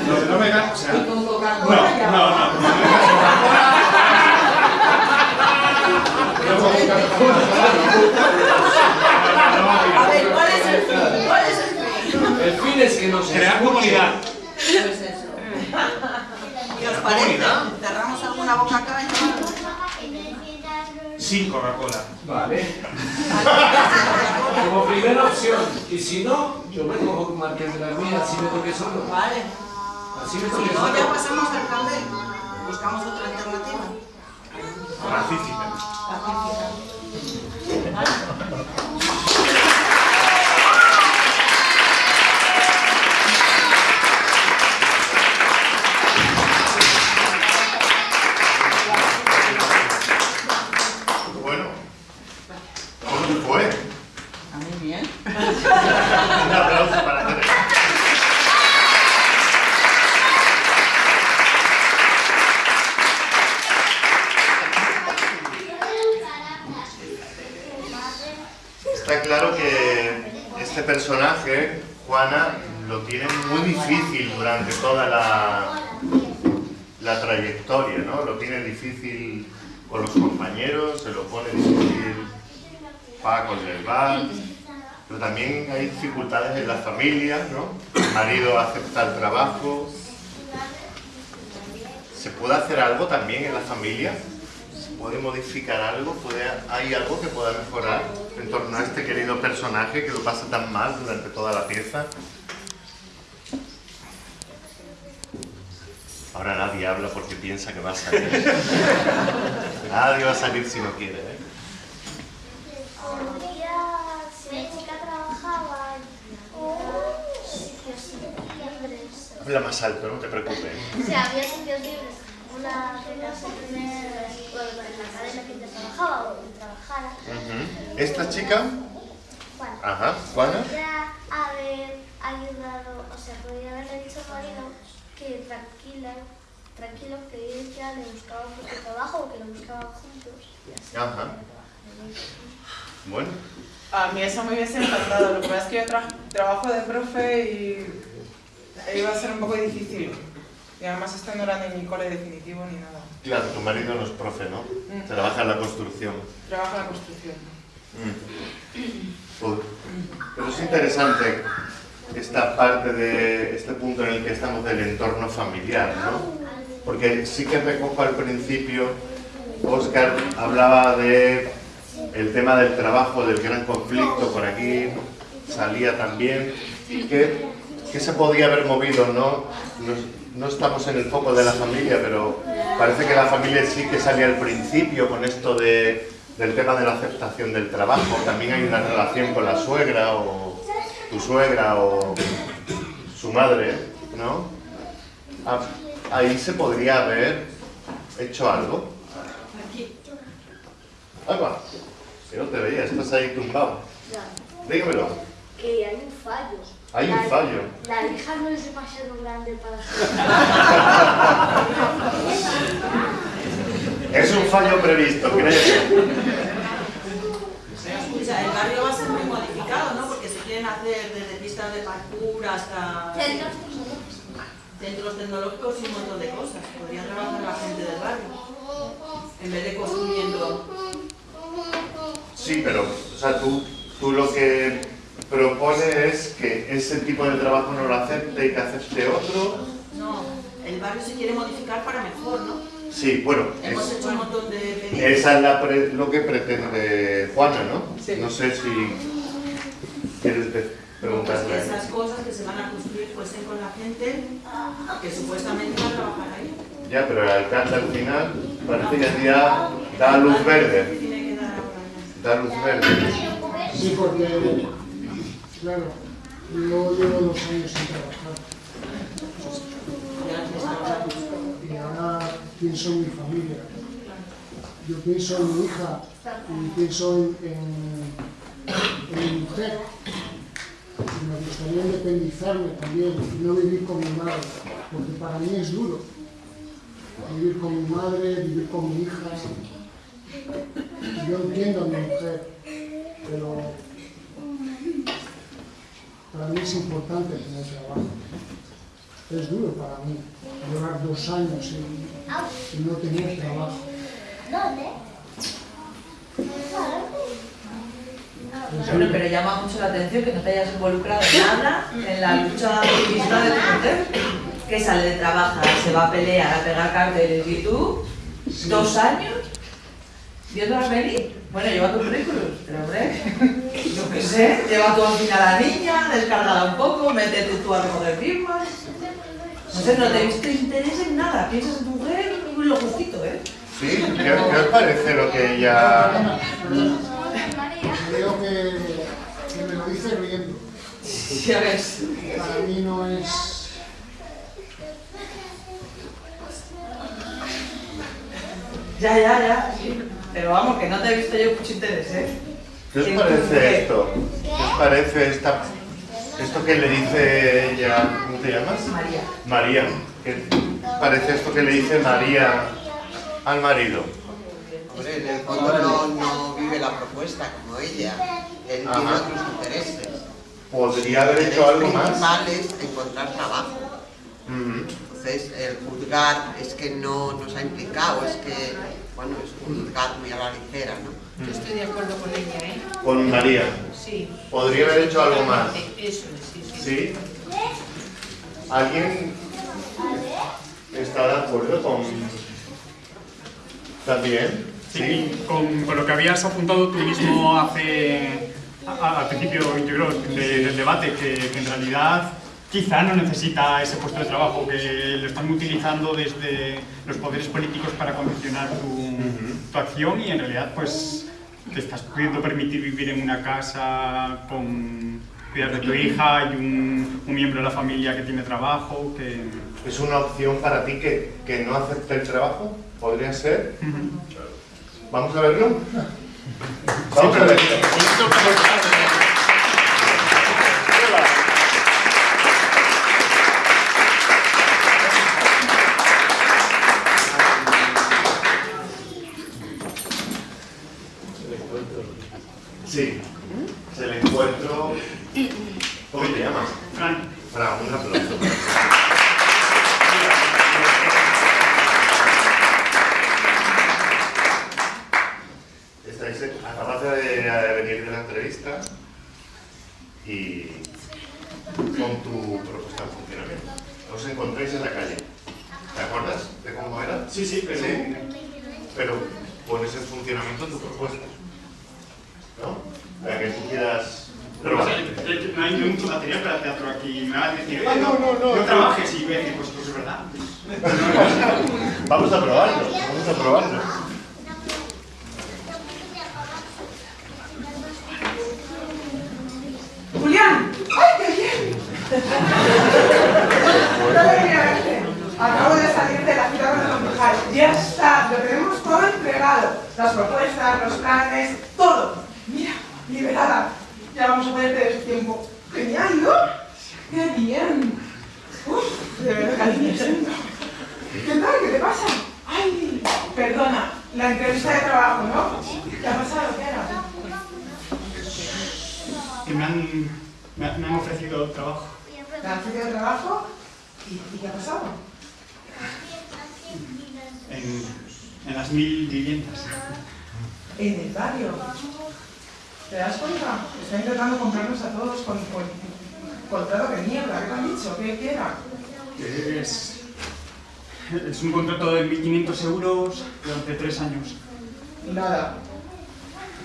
Lo de no vegano, o sea... Y con No, Coca-Cola ya. no, no. A ver, ¿cuál es el fin? ¿Cuál es el fin? El fin es que nos Crear comunidad. Pues eso. ¿Qué os parece? ¿Cerramos alguna o algo? Sin Coca-Cola. Vale. Como primera opción. Y si no, yo me cojo con Marqués de las Mías, así me toque solo. Vale. Así me Si toque no, ya pasamos al B. Buscamos otra alternativa. Pacífica. Bueno, ¿cómo te fue? A mí bien. Un aplauso para Tere. Está claro que este personaje, Juana, lo tiene muy difícil durante toda la, la trayectoria, ¿no? Lo tiene difícil con los compañeros, se lo pone difícil Pero también hay dificultades en la familia, ¿no? El marido acepta el trabajo. ¿Se puede hacer algo también en la familia? ¿Se puede modificar algo? ¿Puede, ¿Hay algo que pueda mejorar en torno a este querido personaje que lo pasa tan mal durante toda la pieza? Ahora nadie habla porque piensa que va a salir. Nadie va a salir si no quiere, ¿eh? Un día, si la chica trabajaba en sitios libres, Habla más alto, no te preocupes. o sea, había sitios libres, una de las primeras, bueno, en la cadena que te trabajaba o que trabajara. Esta chica, bueno, ajá, Juana, podría haber ayudado, o sea, podría haberle dicho al marido que tranquila, tranquilo, que ella le buscaba otro trabajo o que lo buscaban juntos. y así. Ajá. Bueno, A mí eso me hubiese encantado. Lo que pasa es que yo tra- trabajo de profe y iba a ser un poco difícil. Y además este no era ni mi cole definitivo ni nada. claro, tu marido no es profe, ¿no? Mm. Trabaja en la construcción. Trabajo en la construcción. Mm. Pero es interesante esta parte de este punto en el que estamos del entorno familiar, ¿no? Porque sí que recojo al principio, Oscar hablaba de el tema del trabajo, del gran conflicto, por aquí salía también, que, que se podía haber movido, ¿no? No, no estamos en el foco de la familia, pero parece que la familia sí que salía al principio con esto de, del tema de la aceptación del trabajo. También hay una relación con la suegra o tu suegra o su madre, ¿no? Ah, Ahí se podría haber hecho algo. Va. Que no te veía, estás ahí tumbado. Dígamelo. Que hay un fallo. Hay un fallo. La hija no es demasiado grande para Es un fallo previsto, creo. Sea, el barrio va a ser muy modificado, ¿no? Porque se quieren hacer desde pistas de parkour hasta centros tecnológicos y un montón de cosas. Podría trabajar la gente del barrio. En vez de construyendo... Sí, pero, o sea, tú, tú lo que propones es que ese tipo de trabajo no lo acepte y que acepte otro. No, el barrio se quiere modificar para mejor, ¿no? Sí, bueno, Hemos es- hecho un montón de pedidos. esa es la pre- lo que pretende Juana, ¿no? No sé si quieres Pues preguntarle. que esas cosas que se van a construir fuesen con la gente que supuestamente va a trabajar ahí. Ya, pero el alcalde al final parece que ya da luz verde. Tiene que dar ahora. Da luz verde. Sí, porque, claro, yo llevo dos años sin trabajar. Y ahora pienso en mi familia. Yo pienso en mi hija y pienso en, mi mujer. Y me gustaría independizarme también no vivir con mi madre, porque para mí es duro vivir con mi madre, vivir con mi hija. Yo entiendo a mi mujer, pero para mí es importante tener trabajo. Es duro para mí llevar dos años y, y no tener trabajo. ¿Dónde? Bueno, pero llama mucho la atención que no te hayas involucrado en nada en la lucha activista de tu mujer, que sale de trabajar, se va a pelear, a pegar carteles y tú, dos años, viéndolas venir. Bueno, lleva tu currículum, pero hombre, yo qué sé, lleva tú al final a la niña, descárgala un poco, métete tú a recoger firmas. No sé, no te he visto interés en nada, piensas en tu mujer y lo justito, ¿eh? ¿Sí? ¿Qué, qué os parece lo que ella...? Creo que, que me lo dice riendo. Ya ves. Para mí no es... Ya, ya, ya, sí. Pero vamos, que no te he visto yo mucho interés, ¿eh? ¿Qué os parece esto? ¿Qué os parece esta, esto que le dice ella, ¿cómo te llamas? María. María. ¿Qué parece esto que le dice María al marido? Hombre, en el fondo no, no vive la propuesta como ella. Él tiene Ajá. otros intereses. ¿Podría haber hecho algo más? principal es encontrar trabajo. Entonces, el juzgar es que no nos ha implicado, es que, bueno, es un juzgar muy a la ligera, ¿no? Yo estoy de acuerdo con ella, ¿eh? Con María. Sí. ¿Podría haber hecho algo más? Eso es, sí, sí. ¿Sí? ¿Alguien está de acuerdo con...? ¿También? Sí, con, con lo que habías apuntado tú mismo hace, a- al principio, yo creo, de- del debate, que, que en realidad quizá no necesita ese puesto de trabajo, que lo están utilizando desde los poderes políticos para condicionar tu, tu acción y en realidad pues te estás pudiendo permitir vivir en una casa con cuidar de tu hija y un, un miembro de la familia que tiene trabajo, que... ¿Es una opción para ti que, que no acepte el trabajo? ¿Podría ser? ¿Vamos a verlo? Vamos a verlo. Sí, es el encuentro... ¿Cómo te llamas? Fran. Fran, un aplauso. Estáis, acabas de de venir de la entrevista y con tu propuesta de funcionamiento. Os encontráis en la calle. ¿Te acuerdas de cómo era? Sí, sí, pero- Pero pones en funcionamiento tu propuesta. ¿No? La que tú quieras probar. No hay mucho material para teatro aquí. Me van a decir, Ah, no, no, no. no trabajes y voy a decir, pues, pues es verdad. Vamos a probarlo, vamos a probarlo. ¡Julián! ¡Ay, qué bien! ¡Qué alegría verte! Acabo de salir de la ciudad de concejal. Ya está, lo tenemos todo entregado. Las propuestas, los planes, todo. Mira, liberada. Ya vamos a poder tener ese tiempo. Genial, ¿no? ¡Qué bien! Uf, de verdad. ¿Qué tal? ¿Qué te pasa? Ay, perdona, la entrevista de trabajo, ¿no? ¿Qué ha pasado? ¿Qué era? Que me han, me han, me han ofrecido trabajo. ¿Te han ofrecido trabajo? ¿Y, y qué ha pasado? en, en las mil viviendas. En el barrio. ¿Te das cuenta? Está intentando comprarnos a todos con, con contrato de mierda. ¿Qué te han dicho? ¿Qué, qué era? Es, es un contrato de 1.500 euros durante tres años. Nada.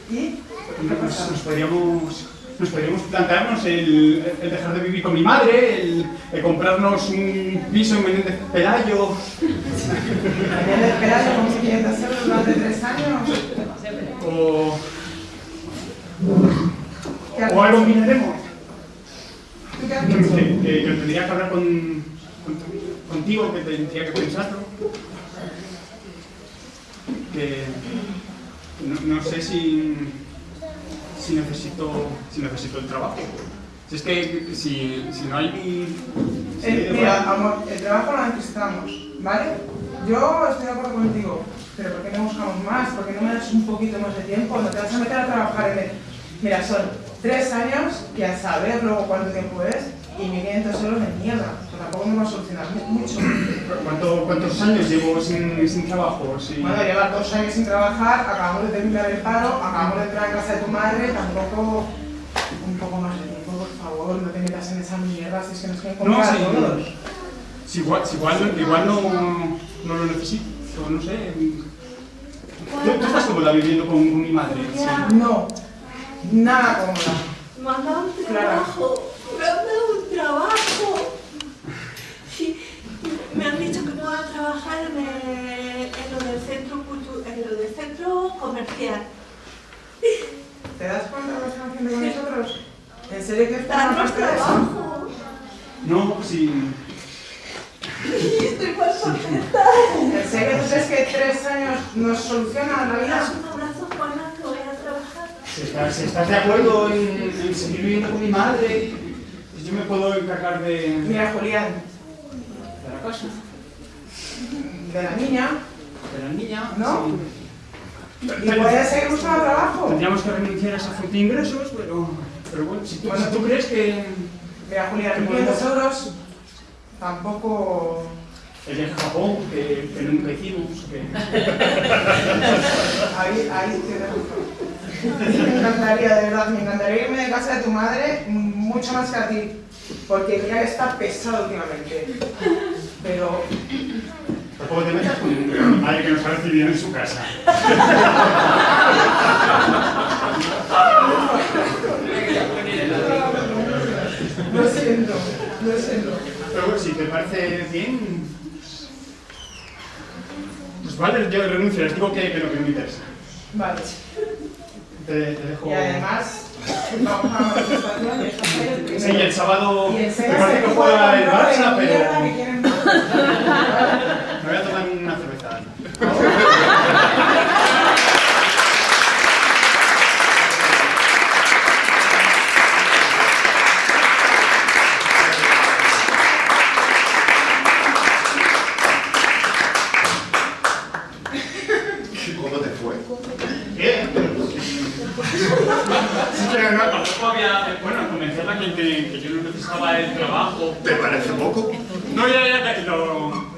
¿Y? Nos, nos podríamos, nos podríamos plantearnos el, el dejar de vivir con mi madre, el, el comprarnos un piso en Menéndez Pelayo. ¿Menéndez Pelayo con 500 euros durante tres años? O, ¿Qué has o algo miraremos. ¿Tú qué has Que, que- que yo tendría que hablar con, con- contigo, que tendría que pensarlo. Que no, no sé si, si, necesito, si necesito el trabajo. Si es que si, si no hay... Eh, mira, amor, el trabajo lo necesitamos, ¿vale? Yo estoy de acuerdo contigo, pero ¿por qué no buscamos más? ¿Por qué no me das un poquito más de tiempo? No te vas a meter a trabajar en el... Mira, son tres años que a saber luego cuánto tiempo es y 1.500 euros de mierda. O sea, tampoco me va a solucionar mu- mucho. ¿Cuánto- ¿Cuántos años llevo sin, sin trabajo? Sí. Bueno, llevar dos años sin trabajar, acabamos de terminar el paro, acabamos de entrar en casa de tu madre, tampoco... Un poco más de tiempo, por favor, no te metas en esa mierda, si es que nos quieren No, comprar sí. a todos. Si igual, si igual, igual no, no lo necesito, no sé. ¿Tú, tú estás cómoda viviendo con, con mi madre? Sí. No, nada cómoda. Me han dado un Clara. trabajo, me han dado un trabajo. Sí, me han dicho que puedo trabajar en, el- en lo del centro cultu- en lo del centro comercial. ¿Te das cuenta de lo que están haciendo con nosotros? ¿En serio que forma parte de eso? trabajo. No, sí. Estoy más contenta. ¿En serio tú crees que tres años nos solucionan la ¿Me vida? das un abrazo, Juana, que voy a trabajar? Si estás, si estás de acuerdo en, en seguir viviendo con mi madre, pues yo me puedo encargar de... Mira, Julián, de la casa. de la niña, De la niña. ¿no? sí. Y puedes seguir buscando trabajo. Tendríamos que renunciar a esa fuente de ingresos, pero, pero bueno, si tú, Bueno, si tú crees que... Mira, Julián, que 500 podemos- euros tampoco... El viaje a Japón, que, que nunca hicimos, que... Ahí, ahí te dejo. Me encantaría, de verdad, me encantaría irme de casa de tu madre mucho más que a ti. Porque mira que está pesado últimamente. Pero Tampoco te metas con mi madre que nos ha recibido en su casa. lo siento, lo siento. Pero bueno, si te parece bien... Pues vale, yo renuncio, les digo que, que no, que no me interesa. Vale. Te, te dejo... Y además, vamos a manifestación y eso es el. Sí, el sábado... Y Me parece que de juega el de Barça, pero... Me voy a tomar una cerveza. ¿Cómo te fue? Bien, pero Sí, pero no, tampoco había... Bueno, convencerla que, que, que yo no necesitaba el trabajo. ¿Te parece poco? No, ya, ya, ya, lo...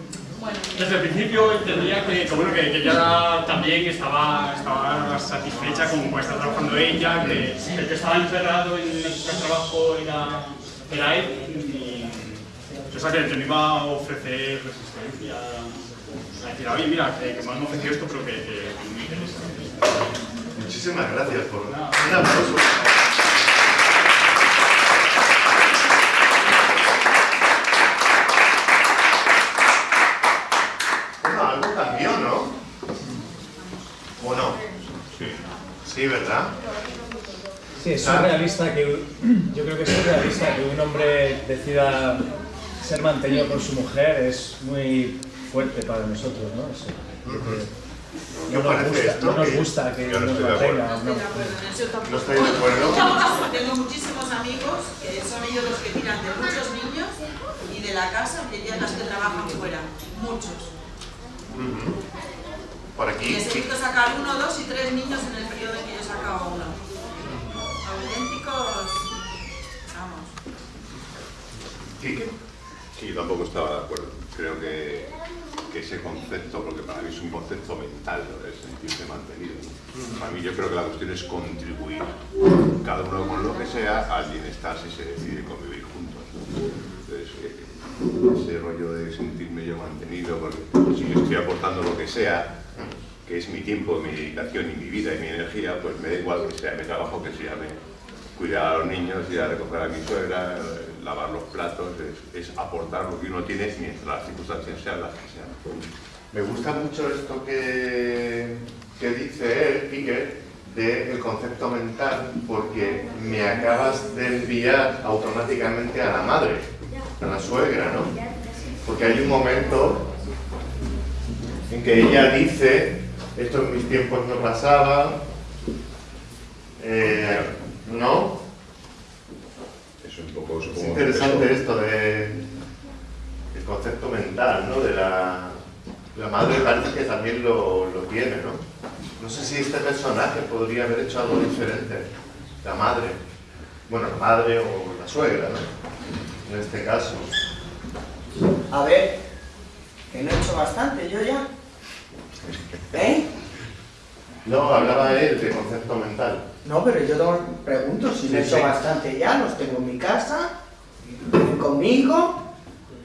Desde el principio entendía que, que, bueno, que, que ella también estaba, estaba satisfecha con cómo estaba trabajando ella, que el que estaba encerrado en el trabajo era, era él, y, o sea, que, que me iba a ofrecer resistencia, a decir, oye, mira, que, me han ofrecido esto, pero que, que, no me interesa. Muchísimas gracias por un aplauso. Bueno, algo cambió, ¿no? ¿O no? Sí. Sí, ¿verdad? Sí, es surrealista que yo creo que es surrealista que un hombre decida ser mantenido por su mujer es muy fuerte para nosotros, ¿no? Eso, que- ¿Qué no os nos parece gusta, esto? no nos Que gusta que yo no nos mantenga. ¿no? No estoy de acuerdo. Tengo muchísimos amigos que son ellos los que tiran de muchos niños y de la casa que ya las que trabajan fuera. Muchos. Por aquí. Visto sacar uno, dos y tres niños en el periodo en que yo sacaba uno. Auténticos. Vamos. ¿Quique? Sí, yo tampoco estaba de acuerdo. Creo que, que ese concepto, porque para mí es un concepto mental, lo de sentirse mantenido. ¿no? Para mí yo creo que la cuestión es contribuir, cada uno con lo que sea, al bienestar si se decide convivir juntos. ¿no? Entonces, eh, ese rollo de sentirme yo mantenido, porque si le estoy aportando lo que sea, que es mi tiempo, mi dedicación y mi vida y mi energía, pues me da igual que sea mi trabajo, que sea mi cuidar a los niños, ir a recoger a mi suegra, lavar los platos, es, aportar lo que uno tiene mientras las circunstancias sean las que sean. Me gusta mucho esto que, que dice él, Quique, del concepto mental, porque me acabas de enviar automáticamente a la madre, a la suegra, ¿no? Porque hay un momento en que ella dice, esto en mis tiempos no pasaba, eh, ¿no? Eso Es interesante esto de el concepto mental, ¿no? De la, la madre parece que también lo, lo tiene, ¿no? No sé si este personaje podría haber hecho algo diferente. La madre. Bueno, la madre o la suegra, ¿no? En este caso. A ver, que no he hecho bastante yo ya. ¿Eh? No, hablaba él de concepto mental. No, pero yo te pregunto si Sí, no he hecho sí. bastante ya, los tengo en mi casa, viven conmigo,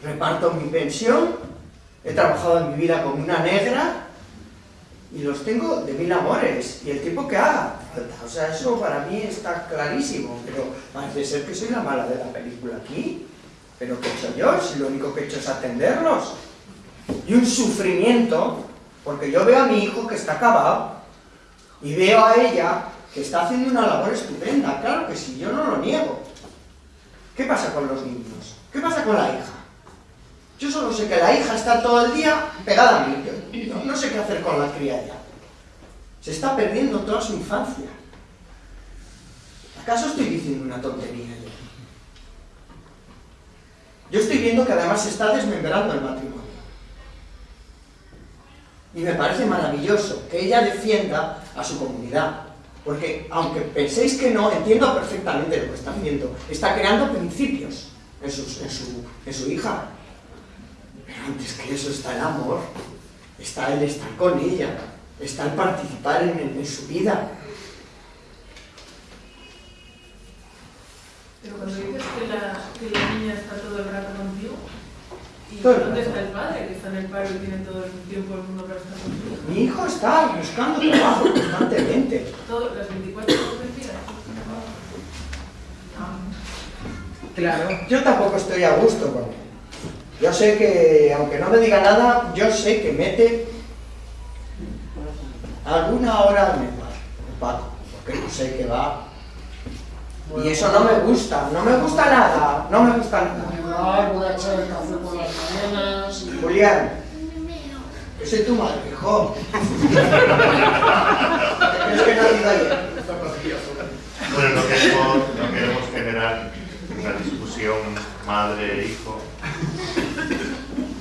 reparto mi pensión, he trabajado en mi vida como una negra y los tengo de mil amores y el tiempo que haga falta. O sea, eso para mí está clarísimo, pero parece ser que soy la mala de la película aquí. ¿Pero qué he hecho yo? Si lo único que he hecho es atenderlos. Y un sufrimiento, porque yo veo a mi hijo que está acabado y veo a ella que está haciendo una labor estupenda, claro que sí, yo no lo niego. ¿Qué pasa con los niños? ¿Qué pasa con la hija? Yo solo sé que la hija está todo el día pegada a mí, no, sé qué hacer con la cría ya. Se está perdiendo toda su infancia. ¿Acaso estoy diciendo una tontería yo? Yo estoy viendo que además se está desmembrando el matrimonio. Y me parece maravilloso que ella defienda a su comunidad. Porque aunque penséis que no, entiendo perfectamente lo que está haciendo. Está creando principios en, sus- en su, en su hija. Pero antes que eso está el amor, está el estar con ella, está el participar en, en su vida. Pero cuando dices que la, que la niña está todo el rato contigo, ¿y dónde está el padre que está en el paro y tiene todo el tiempo del mundo para estar contigo? Mi hijo está buscando trabajo constantemente. Todo, las 24 horas del día. Claro. Yo tampoco estoy a gusto con él. Yo sé que, aunque no me diga nada, yo sé que mete alguna hora bar, el Paco, porque yo sé que va. Y eso no me gusta, no me gusta nada, no me gusta nada. Julián, que soy tu madre, hijo. ¿Crees que no ayer? Bueno, no queremos, no queremos generar una discusión madre-hijo.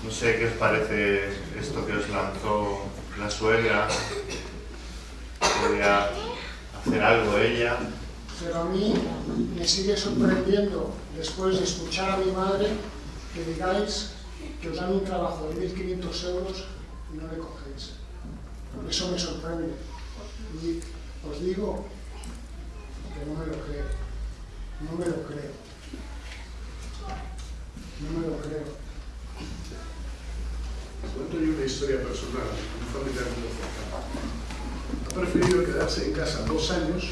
No sé qué os parece esto que os lanzó la suegra. ¿Podría hacer algo ella? Pero a mí me sigue sorprendiendo, después de escuchar a mi madre, que digáis que os dan un trabajo de 1.500 euros y no le cogéis. Eso me sorprende. Y os digo que no me lo creo. No me lo creo. No me lo creo. Cuento yo una historia personal, un familiar muy cercano. Ha preferido quedarse en casa dos años,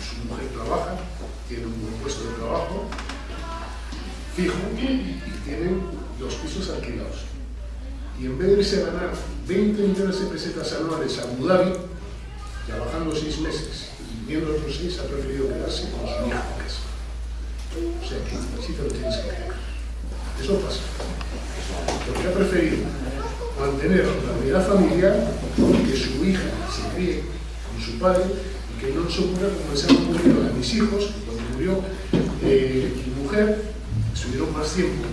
su mujer trabaja, tiene un buen puesto de trabajo, fijo, y tienen los pisos alquilados. Y en vez de irse a ganar 20 millones de pesetas anuales a Abu Dhabi, trabajando seis meses y viviendo otros seis, ha preferido quedarse con su en casa. O sea que sí te lo tienes que creer. Eso pasa. Porque ha preferido mantener la unidad familiar, que su hija se críe con su padre y que no les ocurra como les ha ocurrido a mis hijos, cuando murió eh, mi mujer, estuvieron más tiempo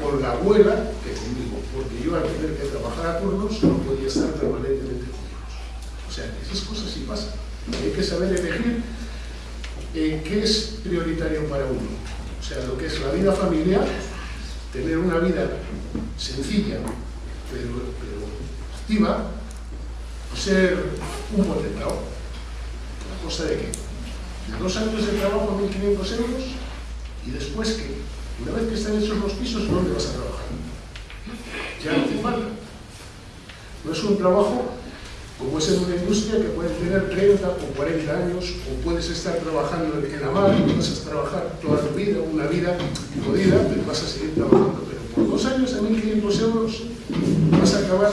con la abuela que conmigo, porque yo al tener que trabajar a turnos no podía estar permanentemente con ellos. O sea, que esas cosas sí pasan. Hay que saber elegir eh, qué es prioritario para uno. O sea, lo que es la vida familiar, tener una vida sencilla, pero, pero activa, ser un potentado. ¿A costa de qué? De dos años de trabajo a 1.500 euros y después que, una vez que están hechos los pisos, ¿dónde vas a trabajar? Ya no te falta. No es un trabajo como es en una industria que puedes tener 30 o 40 años, o puedes estar trabajando en la mar, vas a trabajar toda tu vida, una vida jodida, pero vas a seguir trabajando. Pero por dos años a 1.500 euros vas a acabar,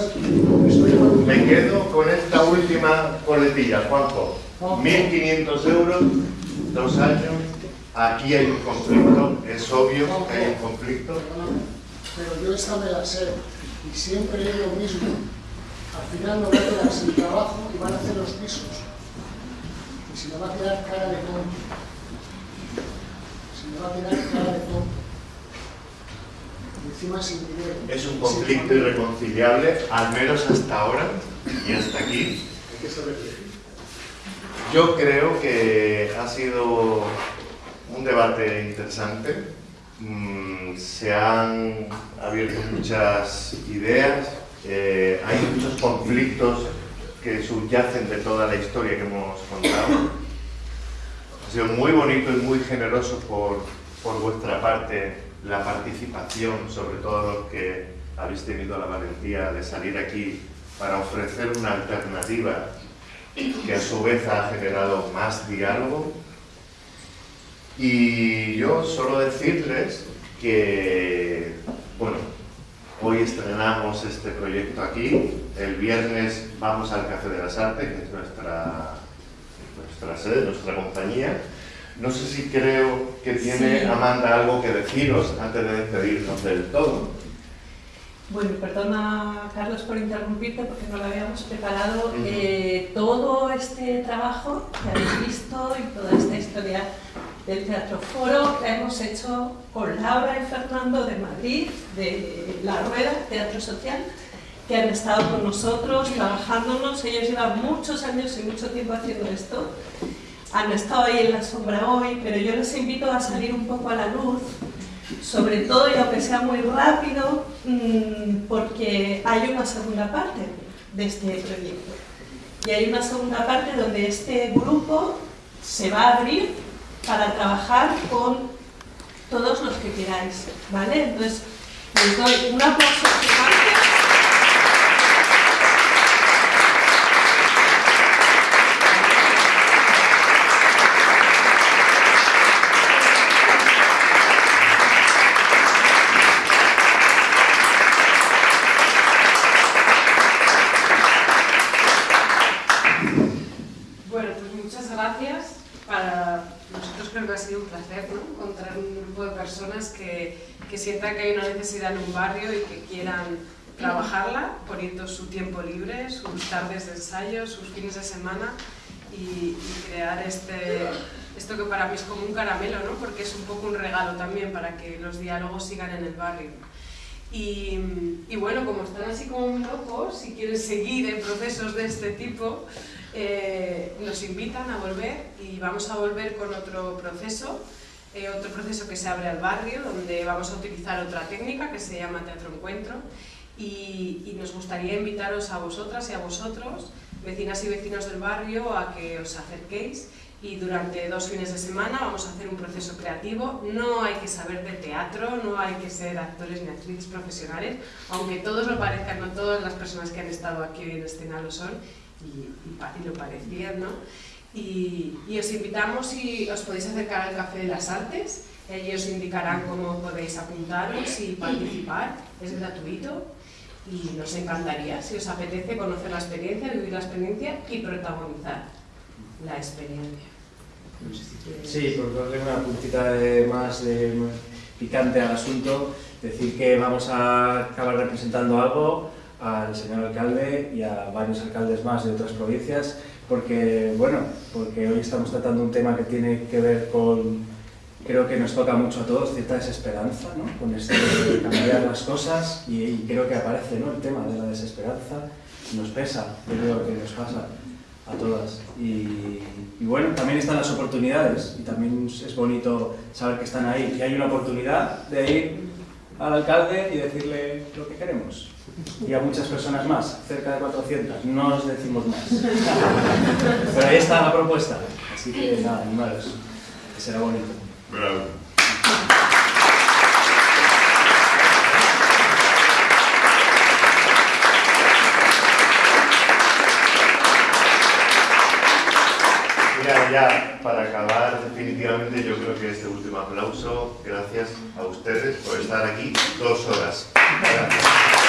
Me quedo con esta última coletilla, Juanjo. 1.500 euros, dos años. Aquí hay un conflicto, es obvio que hay un conflicto. Pero yo esta me la sé y siempre es lo mismo. Al final me voy a quedar sin trabajo y van a hacer los pisos. Y se me va a quedar cara de tonto. se me va a quedar cara de tonto. Y encima sin dinero. Es un conflicto irreconciliable, al menos hasta ahora y hasta aquí. Hay que saber elegir. Yo creo que ha sido un debate interesante. Mm, se han abierto muchas ideas, eh, hay muchos conflictos que subyacen de toda la historia que hemos contado. Ha sido muy bonito y muy generoso por, por vuestra parte la participación, sobre todo los que habéis tenido la valentía de salir aquí para ofrecer una alternativa que a su vez ha generado más diálogo. Y yo solo decirles que, bueno, hoy estrenamos este proyecto aquí, el viernes vamos al Café de las Artes, que es nuestra, nuestra sede, nuestra compañía. No sé si creo que tiene Sí. Amanda algo que deciros antes de despedirnos del todo. Bueno, perdona Carlos por interrumpirte porque no lo habíamos preparado. Eh, todo este trabajo que habéis visto y toda esta historia del Teatro Foro la hemos hecho con Laura y Fernando de Madrid, de La Rueda, Teatro Social, que han estado con nosotros trabajándonos. Ellos llevan muchos años y mucho tiempo haciendo esto. Han estado ahí en la sombra hoy, pero yo les invito a salir un poco a la luz sobre todo y aunque sea muy rápido, mm, porque hay una segunda parte de este proyecto. Y hay una segunda parte donde este grupo se va a abrir para trabajar con todos los que queráis, ¿vale? Entonces, les doy un aplauso gigante. Bueno, pues muchas gracias. Para nosotros creo que ha sido un placer ¿no? encontrar un grupo de personas que, sientan que hay una necesidad en un barrio y que quieran trabajarla, poniendo su tiempo libre, sus tardes de ensayo, sus fines de semana y, crear este, esto que para mí es como un caramelo, ¿no? porque es un poco un regalo también para que los diálogos sigan en el barrio. Y, bueno, como están así como muy locos, si quieren seguir en procesos de este tipo, eh, nos invitan a volver y vamos a volver con otro proceso, eh, otro proceso que se abre al barrio, donde vamos a utilizar otra técnica que se llama Teatro Encuentro y, y nos gustaría invitaros a vosotras y a vosotros, vecinas y vecinos del barrio, a que os acerquéis y durante dos fines de semana vamos a hacer un proceso creativo. No hay que saber de teatro, no hay que ser actores ni actrices profesionales, aunque todos lo parezcan, no todas las personas que han estado aquí hoy en escena lo son y, y y lo parecían, ¿no? Y, y os invitamos y os podéis acercar al Café de las Artes, allí os indicarán cómo podéis apuntaros y participar, es gratuito y nos encantaría, si os apetece, conocer la experiencia, vivir la experiencia y protagonizar la experiencia. Si Sí, por darle una puntita de- más de picante al asunto, decir que vamos a acabar representando algo al señor alcalde y a varios alcaldes más de otras provincias, porque, bueno, porque hoy estamos tratando un tema que tiene que ver con, creo que nos toca mucho a todos, cierta desesperanza, ¿no? Con esto de cambiar las cosas y, y creo que aparece, ¿no? El tema de la desesperanza, nos pesa, yo creo que nos pasa a todas. Y, y bueno, también están las oportunidades y también es bonito saber que están ahí. Y hay una oportunidad de ir al alcalde y decirle lo que queremos. Y a muchas personas más, cerca de 400, no os decimos más. Pero ahí está la propuesta. Así que nada, animaros, que será bonito. Bravo. Mira, ya para acabar definitivamente yo creo que este último aplauso, gracias a ustedes por estar aquí dos horas. Gracias.